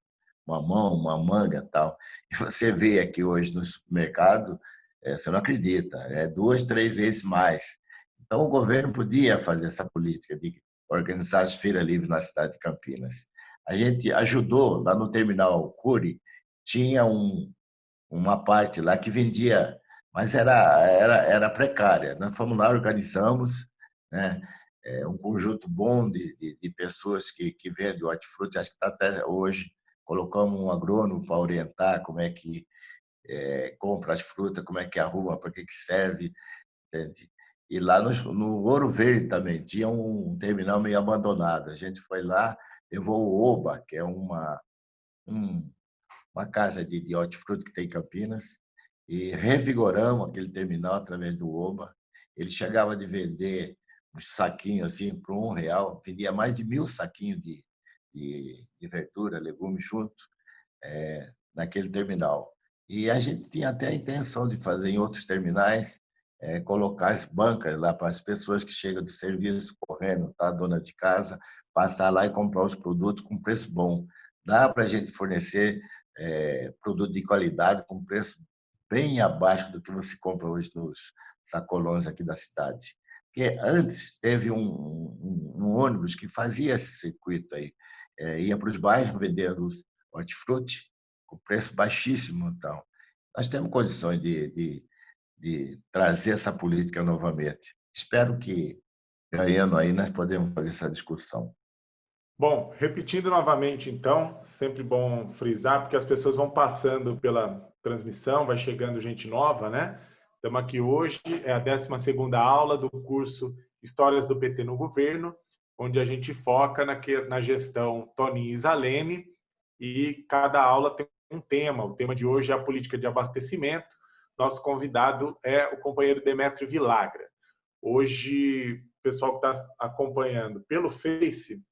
uma mão, uma manga tal, e você vê aqui hoje no supermercado, é, você não acredita, é duas, três vezes mais. Então, o governo podia fazer essa política de organizar as feiras livres na cidade de Campinas. A gente ajudou lá no terminal Cury, tinha um, uma parte lá que vendia, mas era, era, era precária. Nós fomos lá, organizamos, né? É um conjunto bom de, de, de pessoas que, que vendem hortifruti, acho que está até hoje colocamos um agrônomo para orientar como é que é, compra as frutas, como é que arruma, para que, que serve. Entende? E lá no, no, Ouro Verde também tinha um terminal meio abandonado. A gente foi lá, levou o Oba, que é uma, um, uma casa de, de hortifruti que tem em Campinas, e revigoramos aquele terminal através do Oba. Ele chegava de vender uns saquinhos assim por um real, vendia mais de mil saquinhos de, de, de verdura, legumes junto é, naquele terminal. E a gente tinha até a intenção de fazer em outros terminais, é, colocar as bancas lá para as pessoas que chegam do serviço correndo, tá? dona de casa, passar lá e comprar os produtos com preço bom. Dá para a gente fornecer é, produto de qualidade com preço bem abaixo do que você compra hoje nos sacolões aqui da cidade. Porque antes teve um, um, um ônibus que fazia esse circuito aí é, ia para os bairros vendendo hortifruti com preço baixíssimo. Então, nós temos condições de, de, de trazer essa política novamente. Espero que, ganhando aí, nós podemos fazer essa discussão. Bom, repetindo novamente, então, sempre bom frisar, porque as pessoas vão passando pela transmissão, vai chegando gente nova, né? Estamos aqui hoje, é a 12 aula do curso Histórias do PT no Governo, onde a gente foca na, na gestão Toninho e Zalene, e cada aula tem um tema. O tema de hoje é a política de abastecimento. Nosso convidado é o companheiro Demetrio Vilagra. Hoje, o pessoal que está acompanhando pelo Face,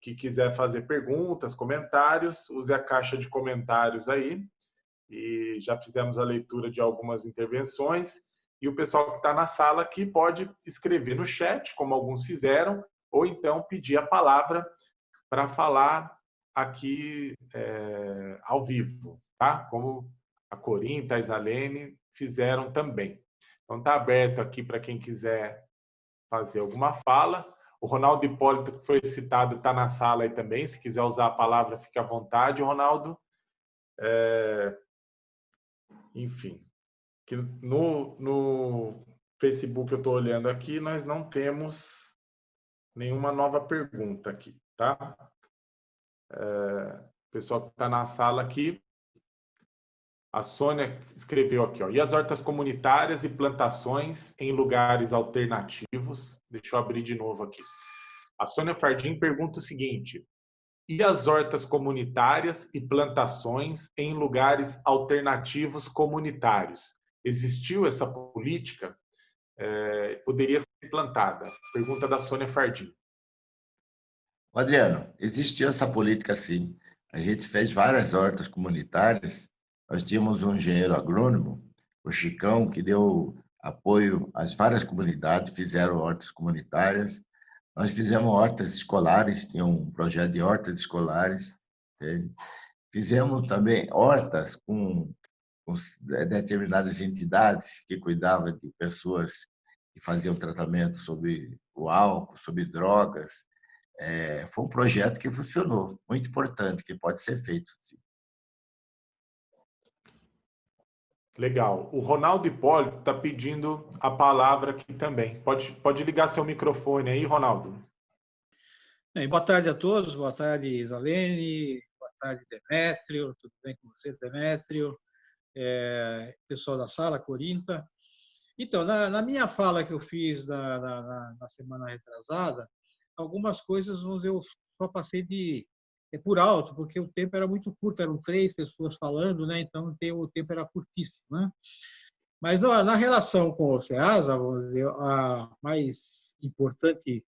que quiser fazer perguntas, comentários, use a caixa de comentários aí. E já fizemos a leitura de algumas intervenções. E o pessoal que está na sala aqui pode escrever no chat, como alguns fizeram, ou então pedir a palavra para falar aqui é, ao vivo, tá? Como a Corinta, a Isalene fizeram também. Então está aberto aqui para quem quiser fazer alguma fala. O Ronaldo Hipólito, que foi citado, está na sala aí também. Se quiser usar a palavra, fique à vontade, Ronaldo. É... Enfim, que no, no Facebook eu estou olhando aqui, nós não temos nenhuma nova pergunta aqui, tá? É, o pessoal que está na sala aqui, a Sônia escreveu aqui, ó, e as hortas comunitárias e plantações em lugares alternativos? Deixa eu abrir de novo aqui. A Sônia Fardim pergunta o seguinte, e as hortas comunitárias e plantações em lugares alternativos comunitários? Existiu essa política? É, poderia implantada? Pergunta da Sônia Fardim. Adriano, existiu essa política sim. A gente fez várias hortas comunitárias. Nós tínhamos um engenheiro agrônomo, o Chicão, que deu apoio às várias comunidades, fizeram hortas comunitárias. Nós fizemos hortas escolares, tinha um projeto de hortas escolares. Entende? fizemos também hortas com, com determinadas entidades que cuidavam de pessoas que faziam tratamento sobre o álcool, sobre drogas. É, foi um projeto que funcionou, muito importante, que pode ser feito. Sim. Legal. O Ronaldo Hipólito está pedindo a palavra aqui também. Pode, pode ligar seu microfone aí, Ronaldo. Bem, boa tarde a todos. Boa tarde, Isalene. Boa tarde, Demétrio. Tudo bem com você, Demétrio? É, pessoal da sala, Corinta. Então, na, na, minha fala que eu fiz na, na, na semana retrasada, algumas coisas eu só passei de é por alto, porque o tempo era muito curto, eram três pessoas falando, né? então o tempo era curtíssimo. Né? Mas na relação com o SEASA, dizer, a mais importante,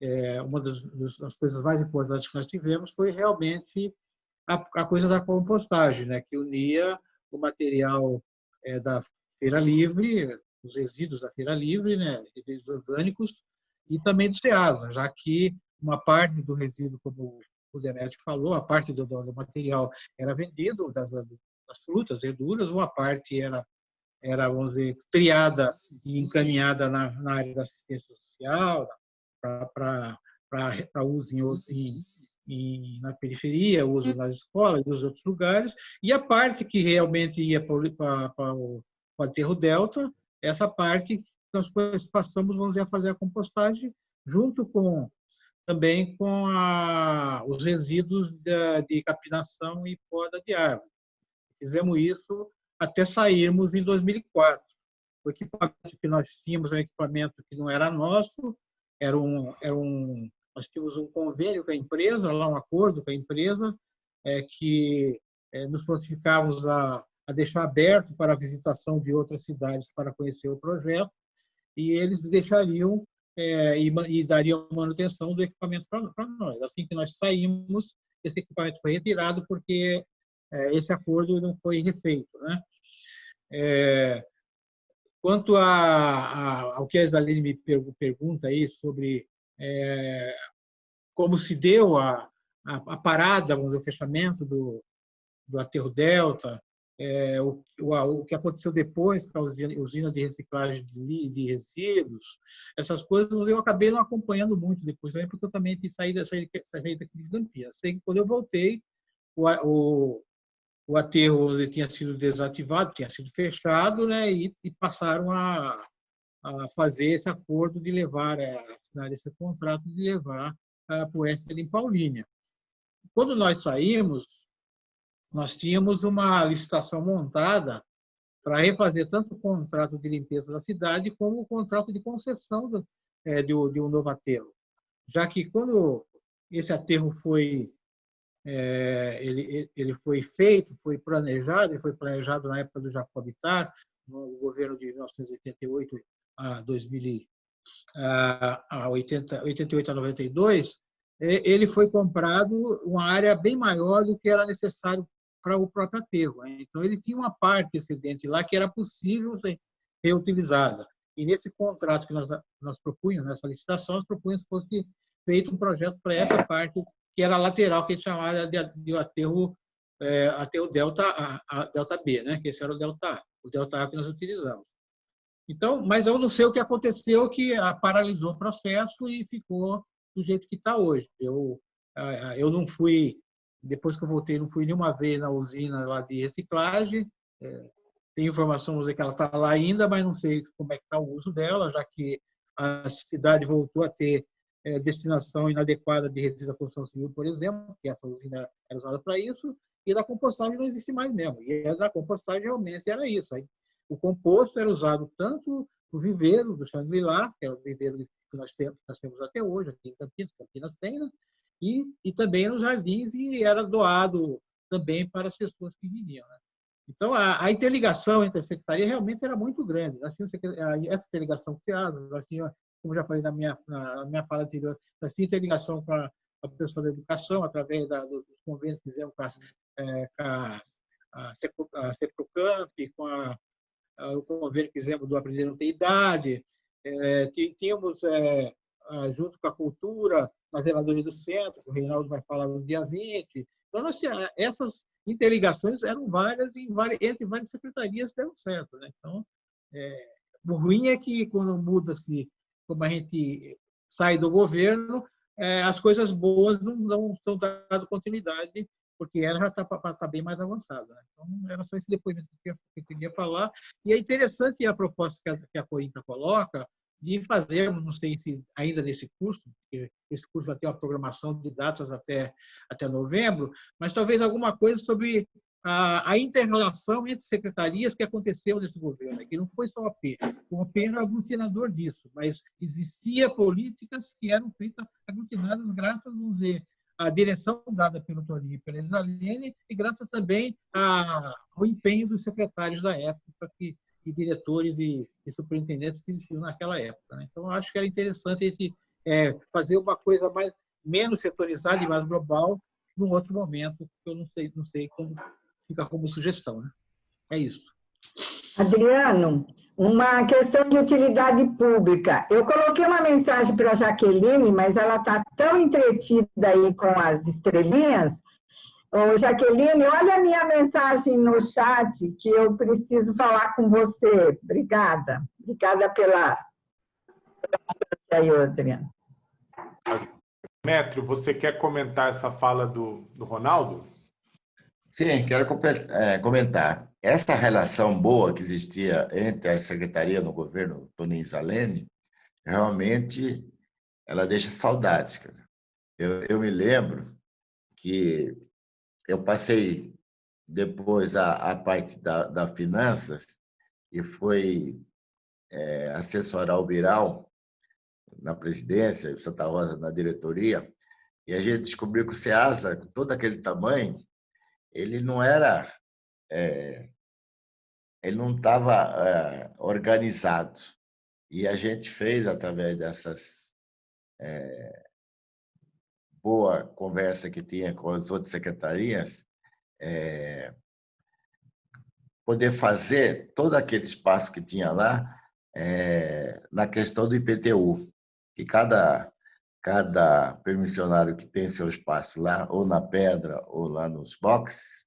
é, uma das, coisas mais importantes que nós tivemos foi realmente a, a coisa da compostagem, né? que unia o material é, da feira livre, os resíduos da feira livre, né? resíduos orgânicos, e também do SEASA, já que uma parte do resíduo, como o Demetrio falou, a parte do, do material era vendido, das, das, frutas, verduras, uma parte era, era vamos dizer, triada e encaminhada na, na área da assistência social, para uso em, em, na periferia, uso nas escolas, nos outros lugares, e a parte que realmente ia para o aterro delta, essa parte nós passamos, vamos dizer, a fazer a compostagem junto com também com a, os resíduos de, de capinação e poda de árvore. Fizemos isso até sairmos em 2004. O equipamento que nós tínhamos era um equipamento que não era nosso, era um, era um, nós tínhamos um convênio com a empresa, lá um acordo com a empresa, é, que é, nos prontificávamos a, a deixar aberto para a visitação de outras cidades para conhecer o projeto, e eles deixariam é, e, e manutenção do equipamento para nós. Assim que nós saímos, esse equipamento foi retirado porque é, esse acordo não foi refeito. Né? É, quanto a, a, ao que a Isaline me pergunta aí sobre é, como se deu a, a, a parada, o fechamento do, do aterro Delta, é, o, o, o, que aconteceu depois com a usina, usina de reciclagem de, de, resíduos, essas coisas eu acabei não acompanhando muito depois, porque eu também saí, saí, saí daqui de Campinas. Sei que quando eu voltei, o, o, o aterro tinha sido desativado, tinha sido fechado, né, e, e passaram a, a, fazer esse acordo de levar, a assinar esse contrato de levar para o oeste em Paulínia. Quando nós saímos, nós tínhamos uma licitação montada para refazer tanto o contrato de limpeza da cidade como o contrato de concessão do, é, de, um novo aterro. Já que quando esse aterro foi é, ele, ele foi feito, foi planejado, ele foi planejado na época do Jacobitar, no governo de 1988 a 2000 a 80, 88 a 92, ele foi comprado uma área bem maior do que era necessário para o próprio aterro. Né? Então, ele tinha uma parte excedente lá que era possível ser reutilizada. E nesse contrato que nós, nós propunhamos, nessa licitação, nós propunhamos que fosse feito um projeto para essa parte que era lateral, que a gente chamava de, de aterro, é, aterro delta, a, a, delta B, né? que esse era o delta A, o delta A que nós utilizamos. Então, mas eu não sei o que aconteceu, que a, paralisou o processo e ficou do jeito que está hoje. Eu, eu não fui depois que eu voltei, não fui nenhuma vez na usina lá de reciclagem. É, tem informação que ela está lá ainda, mas não sei como é que está o uso dela, já que a cidade voltou a ter é, destinação inadequada de resíduos da construção civil, por exemplo, que essa usina era usada para isso, e da compostagem não existe mais mesmo. E a da compostagem realmente era isso. Aí, o composto era usado tanto no viveiro do Xangri-Lá, que é o viveiro que nós temos, nós temos até hoje aqui em Campinas, Campinas tem, né? E, e também nos jardins e era doado também para as pessoas que vinham. Né? Então, a, a, interligação entre a secretaria realmente era muito grande. Nós tínhamos essa interligação com o teatro, nós tínhamos, como já falei na minha, na minha fala anterior, nós tínhamos interligação com a, a pessoa da educação, através da, dos convênios que fizemos com, é, com a, a, CEPROCAMP, com a, a, o convênio que fizemos do Aprender Não Ter Idade. É, tínhamos, é, junto com a cultura, na Zeladoria do Centro, o Reinaldo vai falar no dia 20. Então, nós, essas, interligações eram várias, entre várias secretarias deram certo. Né? Então, é, o ruim é que quando muda-se, como a gente sai do governo, é, as coisas boas não, não estão dando continuidade, porque ela já está tá bem mais avançada. Né? Então, era só esse depoimento que eu queria falar. E é interessante a proposta que a, que a Corinta coloca, de fazer, não sei se ainda nesse curso, porque esse curso vai ter uma programação de datas até, até novembro, mas talvez alguma coisa sobre a, a inter-relação entre secretarias que aconteceu nesse governo, que não foi só o AP. O AP era aglutinador disso, mas existia políticas que eram feitas aglutinadas graças, vamos dizer, à direção dada pelo Toninho e pela Isalene e graças também ao empenho dos secretários da época que e diretores e, e superintendentes que existiam naquela época. Né? Então, acho que era interessante a gente é, fazer uma coisa mais menos setorizada e mais global num outro momento, que eu não sei, não sei como fica como sugestão. Né? É isso. Adriano, uma questão de utilidade pública. Eu coloquei uma mensagem para a Jaqueline, mas ela está tão entretida aí com as estrelinhas Ô, Jaqueline, olha a minha mensagem no chat que eu preciso falar com você. Obrigada. Obrigada pela... aí, Adriano. Metro, você quer comentar essa fala do, do Ronaldo? Sim, quero é, comentar. Essa relação boa que existia entre a secretaria no governo Toninho Zalene, realmente ela deixa saudades. Cara. Eu, eu me lembro que eu passei depois a, a parte da, da finanças e foi é, assessorar o Biral na presidência, o Santa Rosa na diretoria, e a gente descobriu que o SEASA, com todo aquele tamanho, ele não era... É, ele não estava é, organizado. E a gente fez, através dessas é, boa conversa que tinha com as outras secretarias, é, poder fazer todo aquele espaço que tinha lá é, na questão do IPTU, que cada, cada permissionário que tem seu espaço lá, ou na pedra, ou lá nos boxes,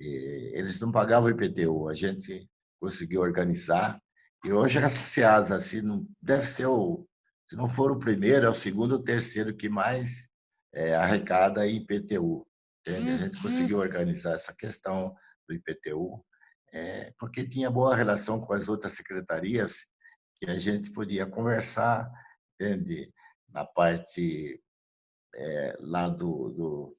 eles não pagavam IPTU, a gente conseguiu organizar, e hoje a SEASA assim, deve ser o, se não for o primeiro, é o segundo ou terceiro que mais é, arrecada IPTU. Entende? A gente conseguiu uhum. organizar essa questão do IPTU, é, porque tinha boa relação com as outras secretarias que a gente podia conversar, entende? Na parte é, lá do, do,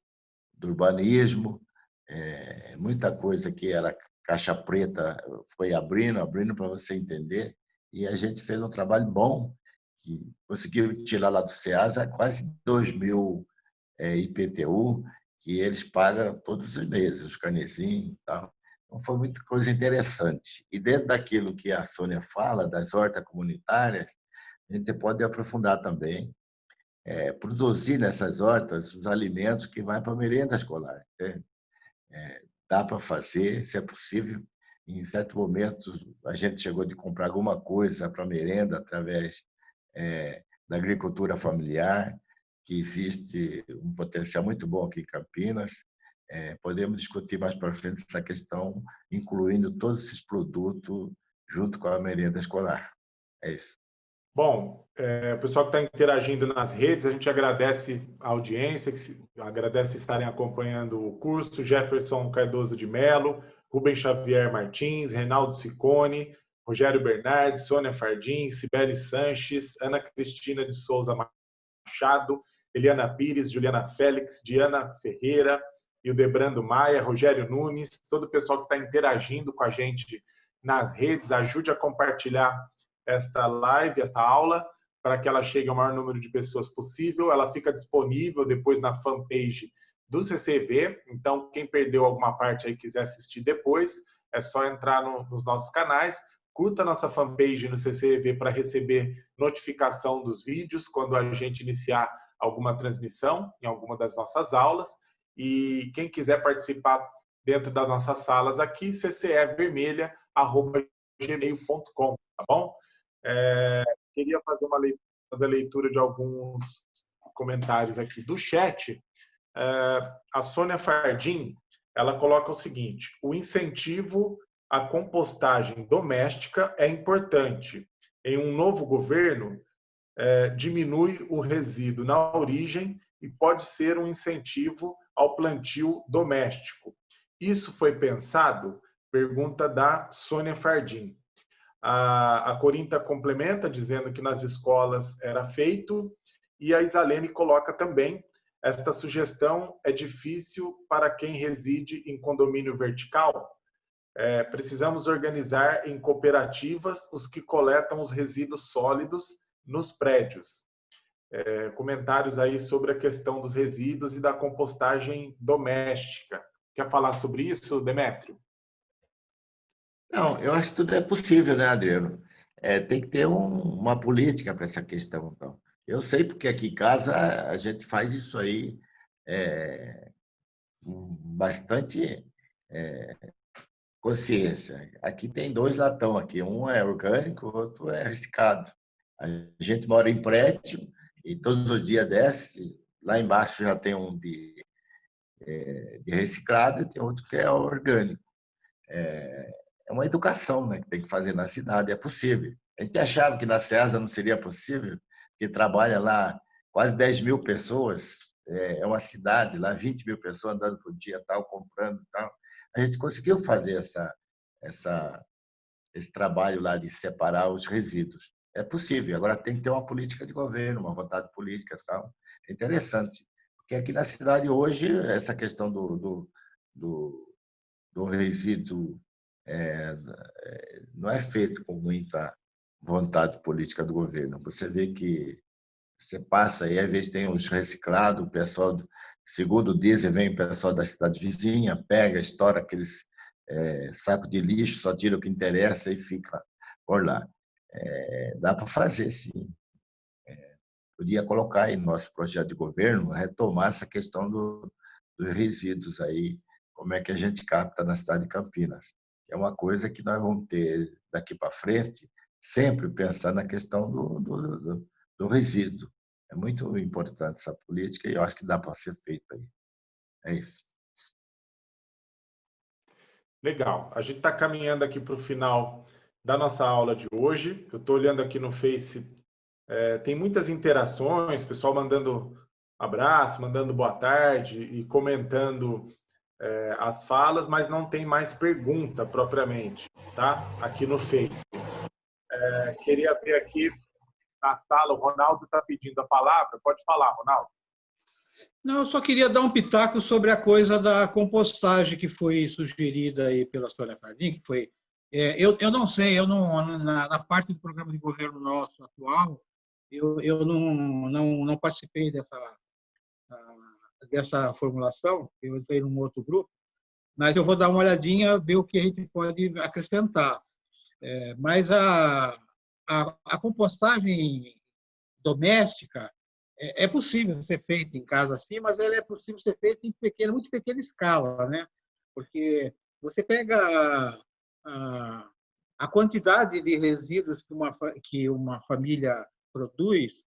do urbanismo, é, muita coisa que era caixa preta foi abrindo, abrindo para você entender, e a gente fez um trabalho bom, que conseguiu tirar lá do SEASA quase 2 mil é, IPTU, que eles pagam todos os meses, os carnezinhos e tal. Então, foi muita coisa interessante. E dentro daquilo que a Sônia fala, das hortas comunitárias, a gente pode aprofundar também, é, produzir nessas hortas os alimentos que vão para a merenda escolar. É, dá para fazer, se é possível. Em certo momento, a gente chegou de comprar alguma coisa para merenda através é, da agricultura familiar que existe um potencial muito bom aqui em Campinas. É, podemos discutir mais para frente essa questão, incluindo todos esses produtos junto com a merenda escolar. É isso. Bom, é, o pessoal que está interagindo nas redes, a gente agradece a audiência, que agradece estarem acompanhando o curso, Jefferson Cardoso de Melo, Rubem Xavier Martins, Reinaldo Sicone, Rogério Bernardes, Sônia Fardim, Cibele Sanches, Ana Cristina de Souza Machado, Eliana Pires, Juliana Félix, Diana Ferreira, Hildebrando Maia, Rogério Nunes, todo o pessoal que está interagindo com a gente nas redes, ajude a compartilhar esta live, esta aula, para que ela chegue ao maior número de pessoas possível. Ela fica disponível depois na fanpage do CCV, então quem perdeu alguma parte aí quiser assistir depois, é só entrar no, nos nossos canais, curta nossa fanpage no CCV para receber notificação dos vídeos quando a gente iniciar alguma transmissão em alguma das nossas aulas. E quem quiser participar dentro das nossas salas aqui, ccevermelha.gmail.com, tá bom? É, queria fazer uma leitura, fazer a leitura de alguns comentários aqui do chat. É, a Sônia Fardim ela coloca o seguinte: o incentivo à compostagem doméstica é importante. Em um novo governo, é, diminui o resíduo na origem e pode ser um incentivo ao plantio doméstico. Isso foi pensado? Pergunta da Sônia Fardim. A, a Corinta complementa dizendo que nas escolas era feito e a Isalene coloca também esta sugestão é difícil para quem reside em condomínio vertical. É, precisamos organizar em cooperativas os que coletam os resíduos sólidos nos prédios. É, comentários aí sobre a questão dos resíduos e da compostagem doméstica. Quer falar sobre isso, Demétrio? Não, eu acho que tudo é possível, né, Adriano? É, tem que ter um, uma política para essa questão. Então. Eu sei porque aqui em casa a gente faz isso aí é, com bastante é, consciência. Aqui tem dois latão aqui, um é orgânico, outro é reciclado. A gente mora em prédio e todos os dias desce, lá embaixo já tem um de, é, de reciclado e tem outro que é orgânico. É, é uma educação né, que tem que fazer na cidade, é possível. A gente achava que na César não seria possível, que trabalha lá quase 10 mil pessoas, é, é uma cidade lá, 20 mil pessoas andando por dia, tal, comprando tal. A gente conseguiu fazer essa, essa, esse trabalho lá de separar os resíduos. É possível, agora tem que ter uma política de governo, uma vontade política tal. É interessante, porque aqui na cidade hoje, essa questão do, do, do, do resíduo é, é não é feito com muita vontade política do governo. Você vê que você passa aí, às vezes tem os reciclados, o pessoal, segundo dizem, vem o pessoal da cidade vizinha, pega, estoura aqueles é, sacos de lixo, só tira o que interessa e fica por lá. É, dá para fazer, sim. É, podia colocar no nosso projeto de governo, retomar essa questão do, dos resíduos aí, como é que a gente capta na cidade de Campinas. É uma coisa que nós vamos ter daqui para frente, sempre pensar na questão do, do, do, do resíduo. É muito importante essa política e eu acho que dá para ser feita aí. É isso. Legal. A gente está caminhando aqui para o final da nossa aula de hoje. Eu estou olhando aqui no Face, é, tem muitas interações, pessoal mandando abraço, mandando boa tarde e comentando é, as falas, mas não tem mais pergunta propriamente, tá? Aqui no Face. É, queria ver aqui na sala, o Ronaldo está pedindo a palavra. Pode falar, Ronaldo. Não, eu só queria dar um pitaco sobre a coisa da compostagem que foi sugerida aí pela Sônia Fardim, que foi... É, eu, eu não sei, eu não na, na, parte do programa de governo nosso atual, eu, eu não, não, não participei dessa, dessa formulação, eu entrei num outro grupo, mas eu vou dar uma olhadinha, ver o que a gente pode acrescentar. É, mas a, a, a, compostagem doméstica é, é, possível ser feita em casa assim, mas ela é possível ser feita em pequena, muito pequena escala, né? Porque você pega a, a quantidade de resíduos que uma, que uma família produz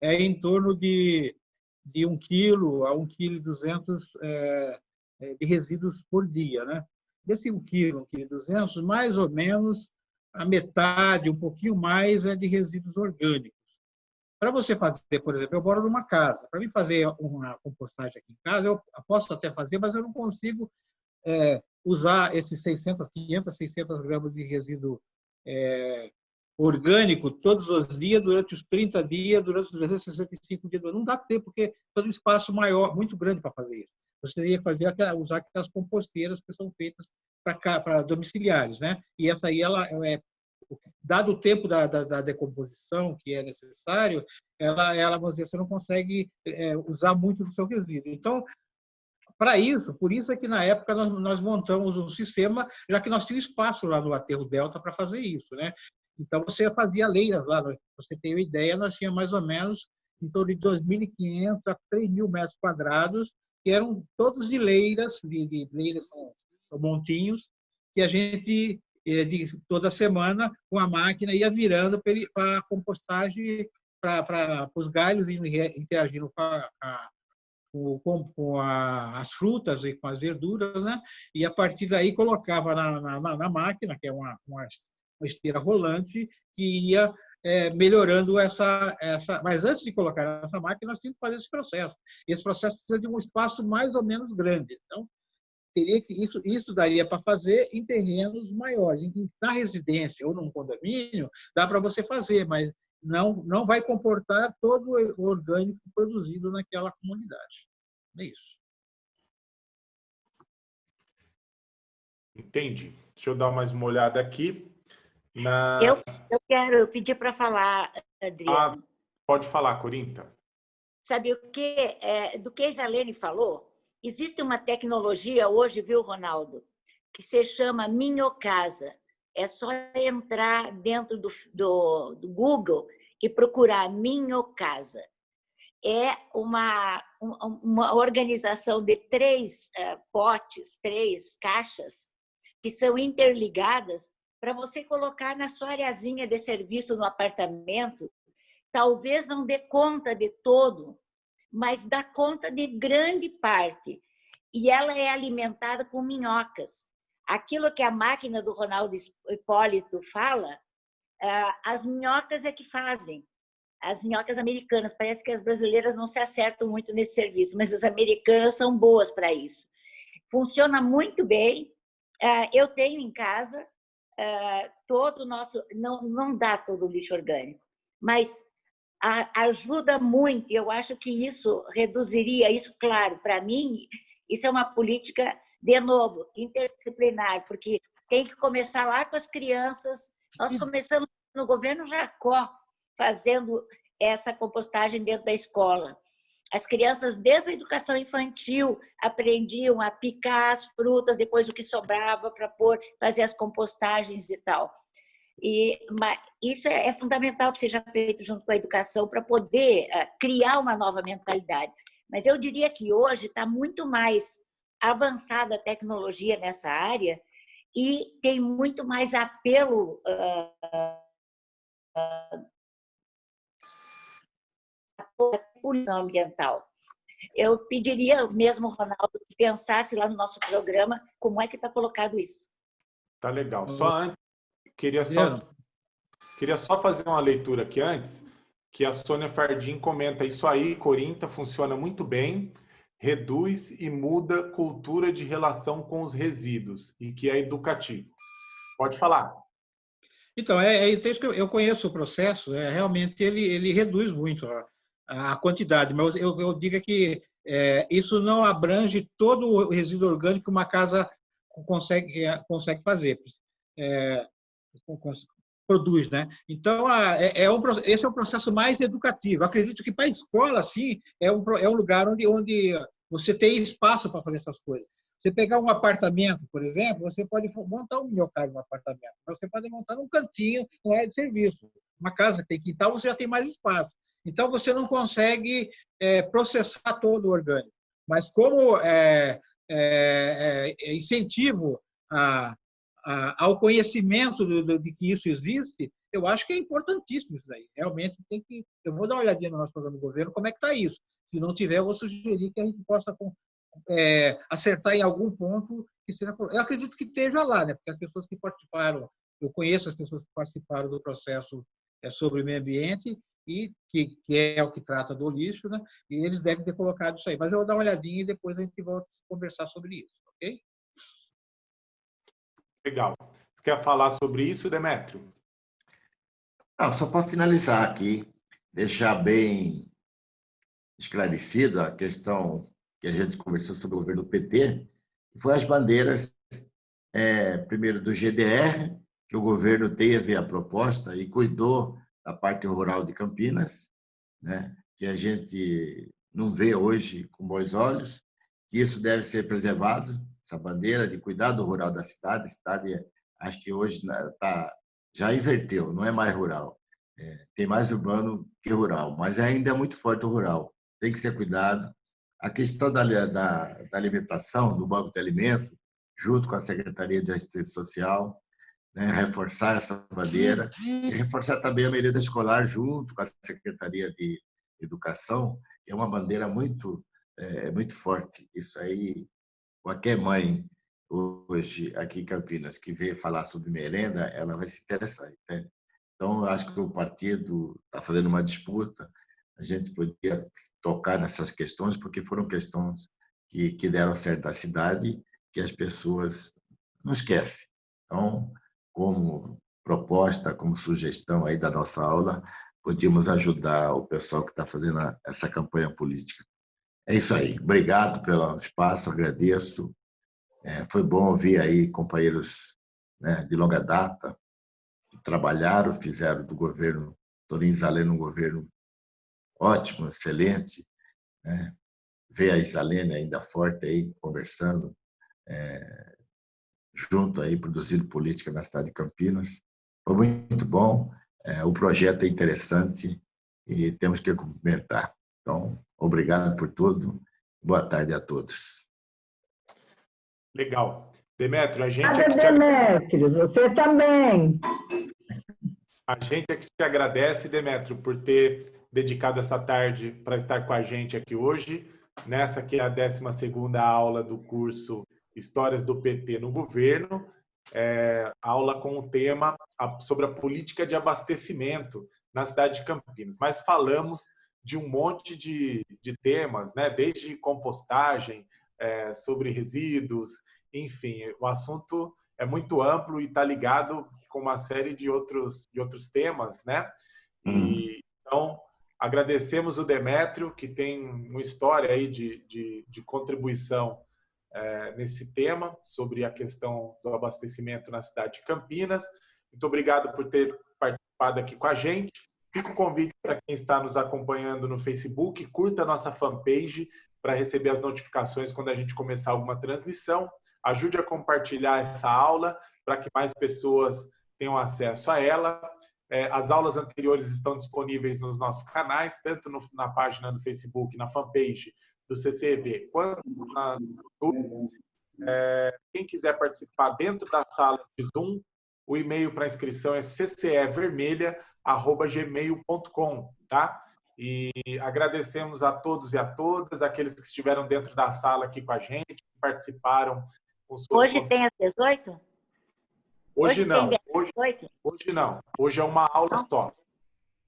é em torno de, de 1 quilo a 1 quilo 200 é, de resíduos por dia, né? Desse 1 quilo, 1 quilo 200, mais ou menos a metade, um pouquinho mais, é de resíduos orgânicos. Para você fazer, por exemplo, eu moro numa casa. Para mim fazer uma compostagem aqui em casa, eu posso até fazer, mas eu não consigo é, usar esses 600, 500, 600 gramas de resíduo é, orgânico todos os dias, durante os 30 dias, durante os 365 dias. Não dá tempo, porque todo um espaço maior, muito grande para fazer isso. Você que fazer, usar aquelas composteiras que são feitas para domiciliares, né? E essa aí, ela é, dado o tempo da, da, da, decomposição que é necessário, ela, ela você não consegue é, usar muito do seu resíduo. Então, para isso, por isso é que na época nós, nós montamos um sistema, já que nós tínhamos espaço lá no aterro Delta para fazer isso, né? Então você fazia leiras lá, você tem uma ideia, nós tínhamos mais ou menos em torno de 2.500 a 3.000 metros quadrados, que eram todos de leiras, de, de leiras com montinhos, que a gente, eh, de, toda semana, com a máquina, ia virando para a compostagem, para os galhos interagindo com a, a, com, com a, as frutas e com as verduras, né? e a partir daí colocava na, na, na máquina, que é uma, uma, esteira rolante, que ia é, melhorando essa, essa. Mas antes de colocar essa máquina, nós tínhamos que fazer esse processo. Esse processo precisa de um espaço mais ou menos grande. Então, teria que isso, isso daria para fazer em terrenos maiores. Na residência ou num condomínio, dá para você fazer, mas não, não vai comportar todo o orgânico produzido naquela comunidade. É isso. Entendi. Deixa eu dar mais uma olhada aqui. Na... Eu, eu quero pedir para falar, Adriano. Ah, pode falar, Corinta. Sabe o que? É, do que a Isalene falou, existe uma tecnologia hoje, viu, Ronaldo, que se chama Minhocasa. É só entrar dentro do, do, do Google e procurar Minhocasa. É uma, uma organização de três uh, potes, três caixas, que são interligadas para você colocar na sua areazinha de serviço no apartamento. Talvez não dê conta de todo, mas dá conta de grande parte. E ela é alimentada com minhocas. Aquilo que a máquina do Ronaldo Hipólito fala, ah, as minhocas é que fazem. As minhocas americanas. Parece que as brasileiras não se acertam muito nesse serviço, mas as americanas são boas para isso. Funciona muito bem. Ah, eu tenho em casa ah, todo o nosso... Não, não dá todo o lixo orgânico, mas ajuda muito. Eu acho que isso reduziria isso, claro, para mim, isso é uma política, de novo, interdisciplinar, porque tem que começar lá com as crianças. Nós começamos no governo Jacó fazendo essa compostagem dentro da escola. As crianças, desde a educação infantil, aprendiam a picar as frutas, depois o que sobrava para pôr, fazer as compostagens e tal. E, mas isso é, é, fundamental que seja feito junto com a educação para poder uh, criar uma nova mentalidade. Mas eu diria que hoje está muito mais avançada a tecnologia nessa área e tem muito mais apelo uh, uh, ambiental. Eu pediria mesmo, Ronaldo, que pensasse lá no nosso programa como é que está colocado isso. Tá legal. Só antes, queria só, queria só fazer uma leitura aqui antes, que a Sônia Fardim comenta isso aí, Corinta, funciona muito bem, reduz e muda cultura de relação com os resíduos e que é educativo. Pode falar. Então, é, é que eu, eu conheço o processo, é, realmente ele, ele reduz muito a, a quantidade, mas eu, eu digo que é, isso não abrange todo o resíduo orgânico que uma casa consegue, consegue fazer. É, produz, né? Então, é, é um, esse é o processo mais educativo. Acredito que para a escola, assim, é um, é um lugar onde, onde você tem espaço para fazer essas coisas. Você pegar um apartamento, por exemplo, você pode montar um minhocário no apartamento, você pode montar um cantinho, não é de serviço. Uma casa que tem quintal, você já tem mais espaço. Então, você não consegue é, processar todo o orgânico. Mas como é, é, é incentivo a, ao conhecimento de que isso existe, eu acho que é importantíssimo isso daí. Realmente tem que. Eu vou dar uma olhadinha no nosso programa do governo, como é que está isso. Se não tiver, eu vou sugerir que a gente possa é, acertar em algum ponto que seja. Eu acredito que esteja lá, né? Porque as pessoas que participaram, eu conheço as pessoas que participaram do processo é, sobre o meio ambiente e que, que, é o que trata do lixo, né? E eles devem ter colocado isso aí. Mas eu vou dar uma olhadinha e depois a gente volta a conversar sobre isso, ok? Legal. Você quer falar sobre isso, Demétrio? Não, só para finalizar aqui, deixar bem esclarecido a questão que a gente conversou sobre o governo PT, foi as bandeiras, é, primeiro do GDR, que o governo teve a proposta e cuidou da parte rural de Campinas, né, que a gente não vê hoje com bons olhos, que isso deve ser preservado, essa bandeira de cuidado rural da cidade. A cidade, acho que hoje né, tá, já inverteu, não é mais rural. É, tem mais urbano que rural, mas ainda é muito forte o rural. Tem que ser cuidado. A questão da, da, da alimentação, do banco de alimento, junto com a Secretaria de Assistência Social, né, reforçar essa bandeira e reforçar também a merenda escolar junto com a Secretaria de Educação, é uma bandeira muito é muito forte. Isso aí, qualquer mãe hoje aqui em Campinas que vê falar sobre merenda, ela vai se interessar. Entende? Então, acho que o partido está fazendo uma disputa. A gente podia tocar nessas questões, porque foram questões que, que deram certo à cidade, que as pessoas não esquecem. Então, como proposta, como sugestão aí da nossa aula, podíamos ajudar o pessoal que está fazendo essa campanha política. É isso aí. Obrigado pelo espaço, agradeço. É, foi bom ouvir aí companheiros né, de longa data que trabalharam, fizeram do governo Torin Zaleno um governo ótimo, excelente. Né? Ver a Isalene ainda forte aí, conversando, é, junto aí, produzindo política na cidade de Campinas. Foi muito bom, é, o projeto é interessante e temos que cumprimentar. Então, obrigado por tudo. Boa tarde a todos. Legal. Demetrio, a gente. Nada, é Demetrio, você também. A gente é que te agradece, Demetrio, por ter dedicado essa tarde para estar com a gente aqui hoje, nessa que é a 12 aula do curso Histórias do PT no Governo, é, aula com o tema sobre a política de abastecimento na cidade de Campinas. Mas falamos de um monte de, de temas, né? desde compostagem, é, sobre resíduos, enfim, o assunto é muito amplo e está ligado com uma série de outros, de outros temas, né? E, então, agradecemos o Demétrio, que tem uma história aí de, de, de contribuição é, nesse tema, sobre a questão do abastecimento na cidade de Campinas. Muito obrigado por ter participado aqui com a gente. Fica o convite para quem está nos acompanhando no Facebook, curta a nossa fanpage para receber as notificações quando a gente começar alguma transmissão. Ajude a compartilhar essa aula para que mais pessoas tenham acesso a ela. É, as aulas anteriores estão disponíveis nos nossos canais, tanto na página do Facebook, na fanpage do CCV, quanto na YouTube. É, quem quiser participar dentro da sala de Zoom, o e-mail para inscrição é ccevermelha.gmail.com, tá? E agradecemos a todos e a todas, aqueles que estiveram dentro da sala aqui com a gente, que participaram. Hoje tem às 18? Hoje, hoje não. Hoje, hoje não. Hoje é uma aula não. só. Tá.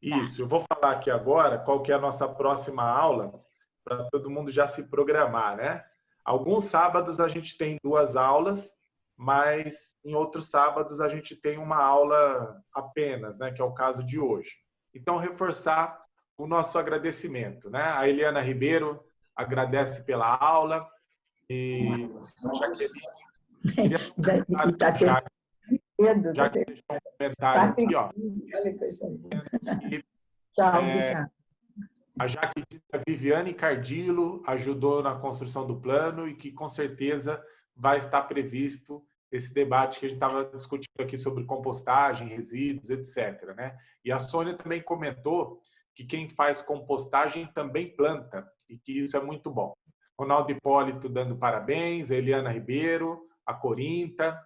Isso, eu vou falar aqui agora qual que é a nossa próxima aula, para todo mundo já se programar, né? Alguns sábados a gente tem duas aulas, mas em outros sábados a gente tem uma aula apenas, né? Que é o caso de hoje. Então, reforçar o nosso agradecimento, né? A Eliana Ribeiro agradece pela aula e a Jaqueline... Já que deixou um comentário aqui, ó. Tchau, é, a Jaque que a Viviane Cardilo ajudou na construção do plano e que com certeza vai estar previsto esse debate que a gente estava discutindo aqui sobre compostagem, resíduos, etc. Né? E a Sônia também comentou que quem faz compostagem também planta e que isso é muito bom. Ronaldo Hipólito dando parabéns, Eliana Ribeiro, a Corinta,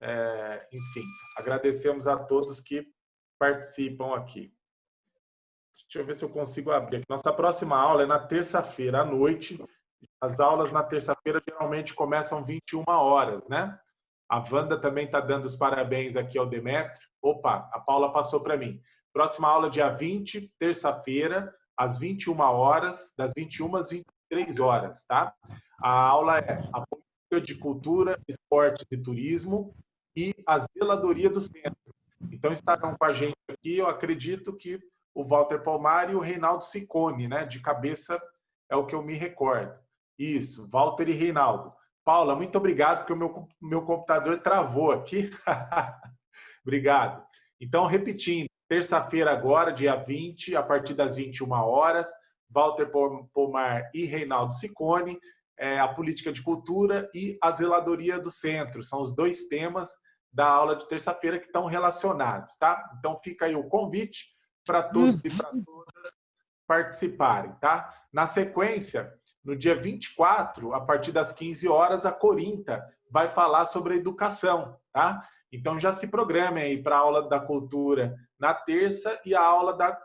é, enfim, agradecemos a todos que participam aqui. Deixa eu ver se eu consigo abrir. Nossa próxima aula é na terça-feira à noite. As aulas na terça-feira geralmente começam 21 horas, né? A Wanda também está dando os parabéns aqui ao Demetrio. Opa, a Paula passou para mim. Próxima aula dia 20, terça-feira, às 21 horas, das 21 às 23 horas, tá? A aula é a política de cultura, esportes e turismo e a zeladoria do centro. Então estarão com a gente aqui, eu acredito que o Walter Palmar e o Reinaldo Sicone, né? De cabeça é o que eu me recordo. Isso, Walter e Reinaldo. Paula, muito obrigado, porque o meu, meu computador travou aqui. obrigado. Então, repetindo, terça-feira agora, dia 20, a partir das 21 horas, Walter Pomar e Reinaldo Sicone, é, a política de cultura e a zeladoria do centro. São os dois temas da aula de terça-feira que estão relacionados, tá? Então fica aí o convite para todos e para todas participarem, tá? Na sequência, no dia 24, a partir das 15 horas, a Corinta vai falar sobre a educação, tá? Então já se programem aí para a aula da cultura na terça e a aula da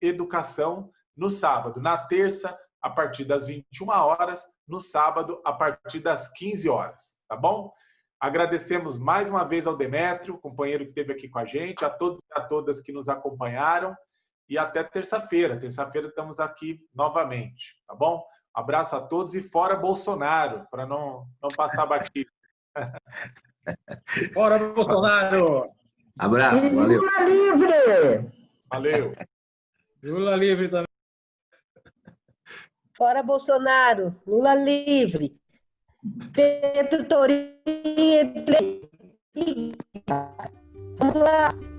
educação no sábado. Na terça, a partir das 21 horas, no sábado, a partir das 15 horas, tá bom? Agradecemos mais uma vez ao Demétrio, companheiro que esteve aqui com a gente, a todos e a todas que nos acompanharam, e até terça-feira. Terça-feira estamos aqui novamente, tá bom? Abraço a todos e fora Bolsonaro, para não, não passar batido. fora Bolsonaro! Abraço, valeu. Lula livre! Valeu. Lula livre também. Fora Bolsonaro, Lula livre. Pedro Torinho. Vamos lá.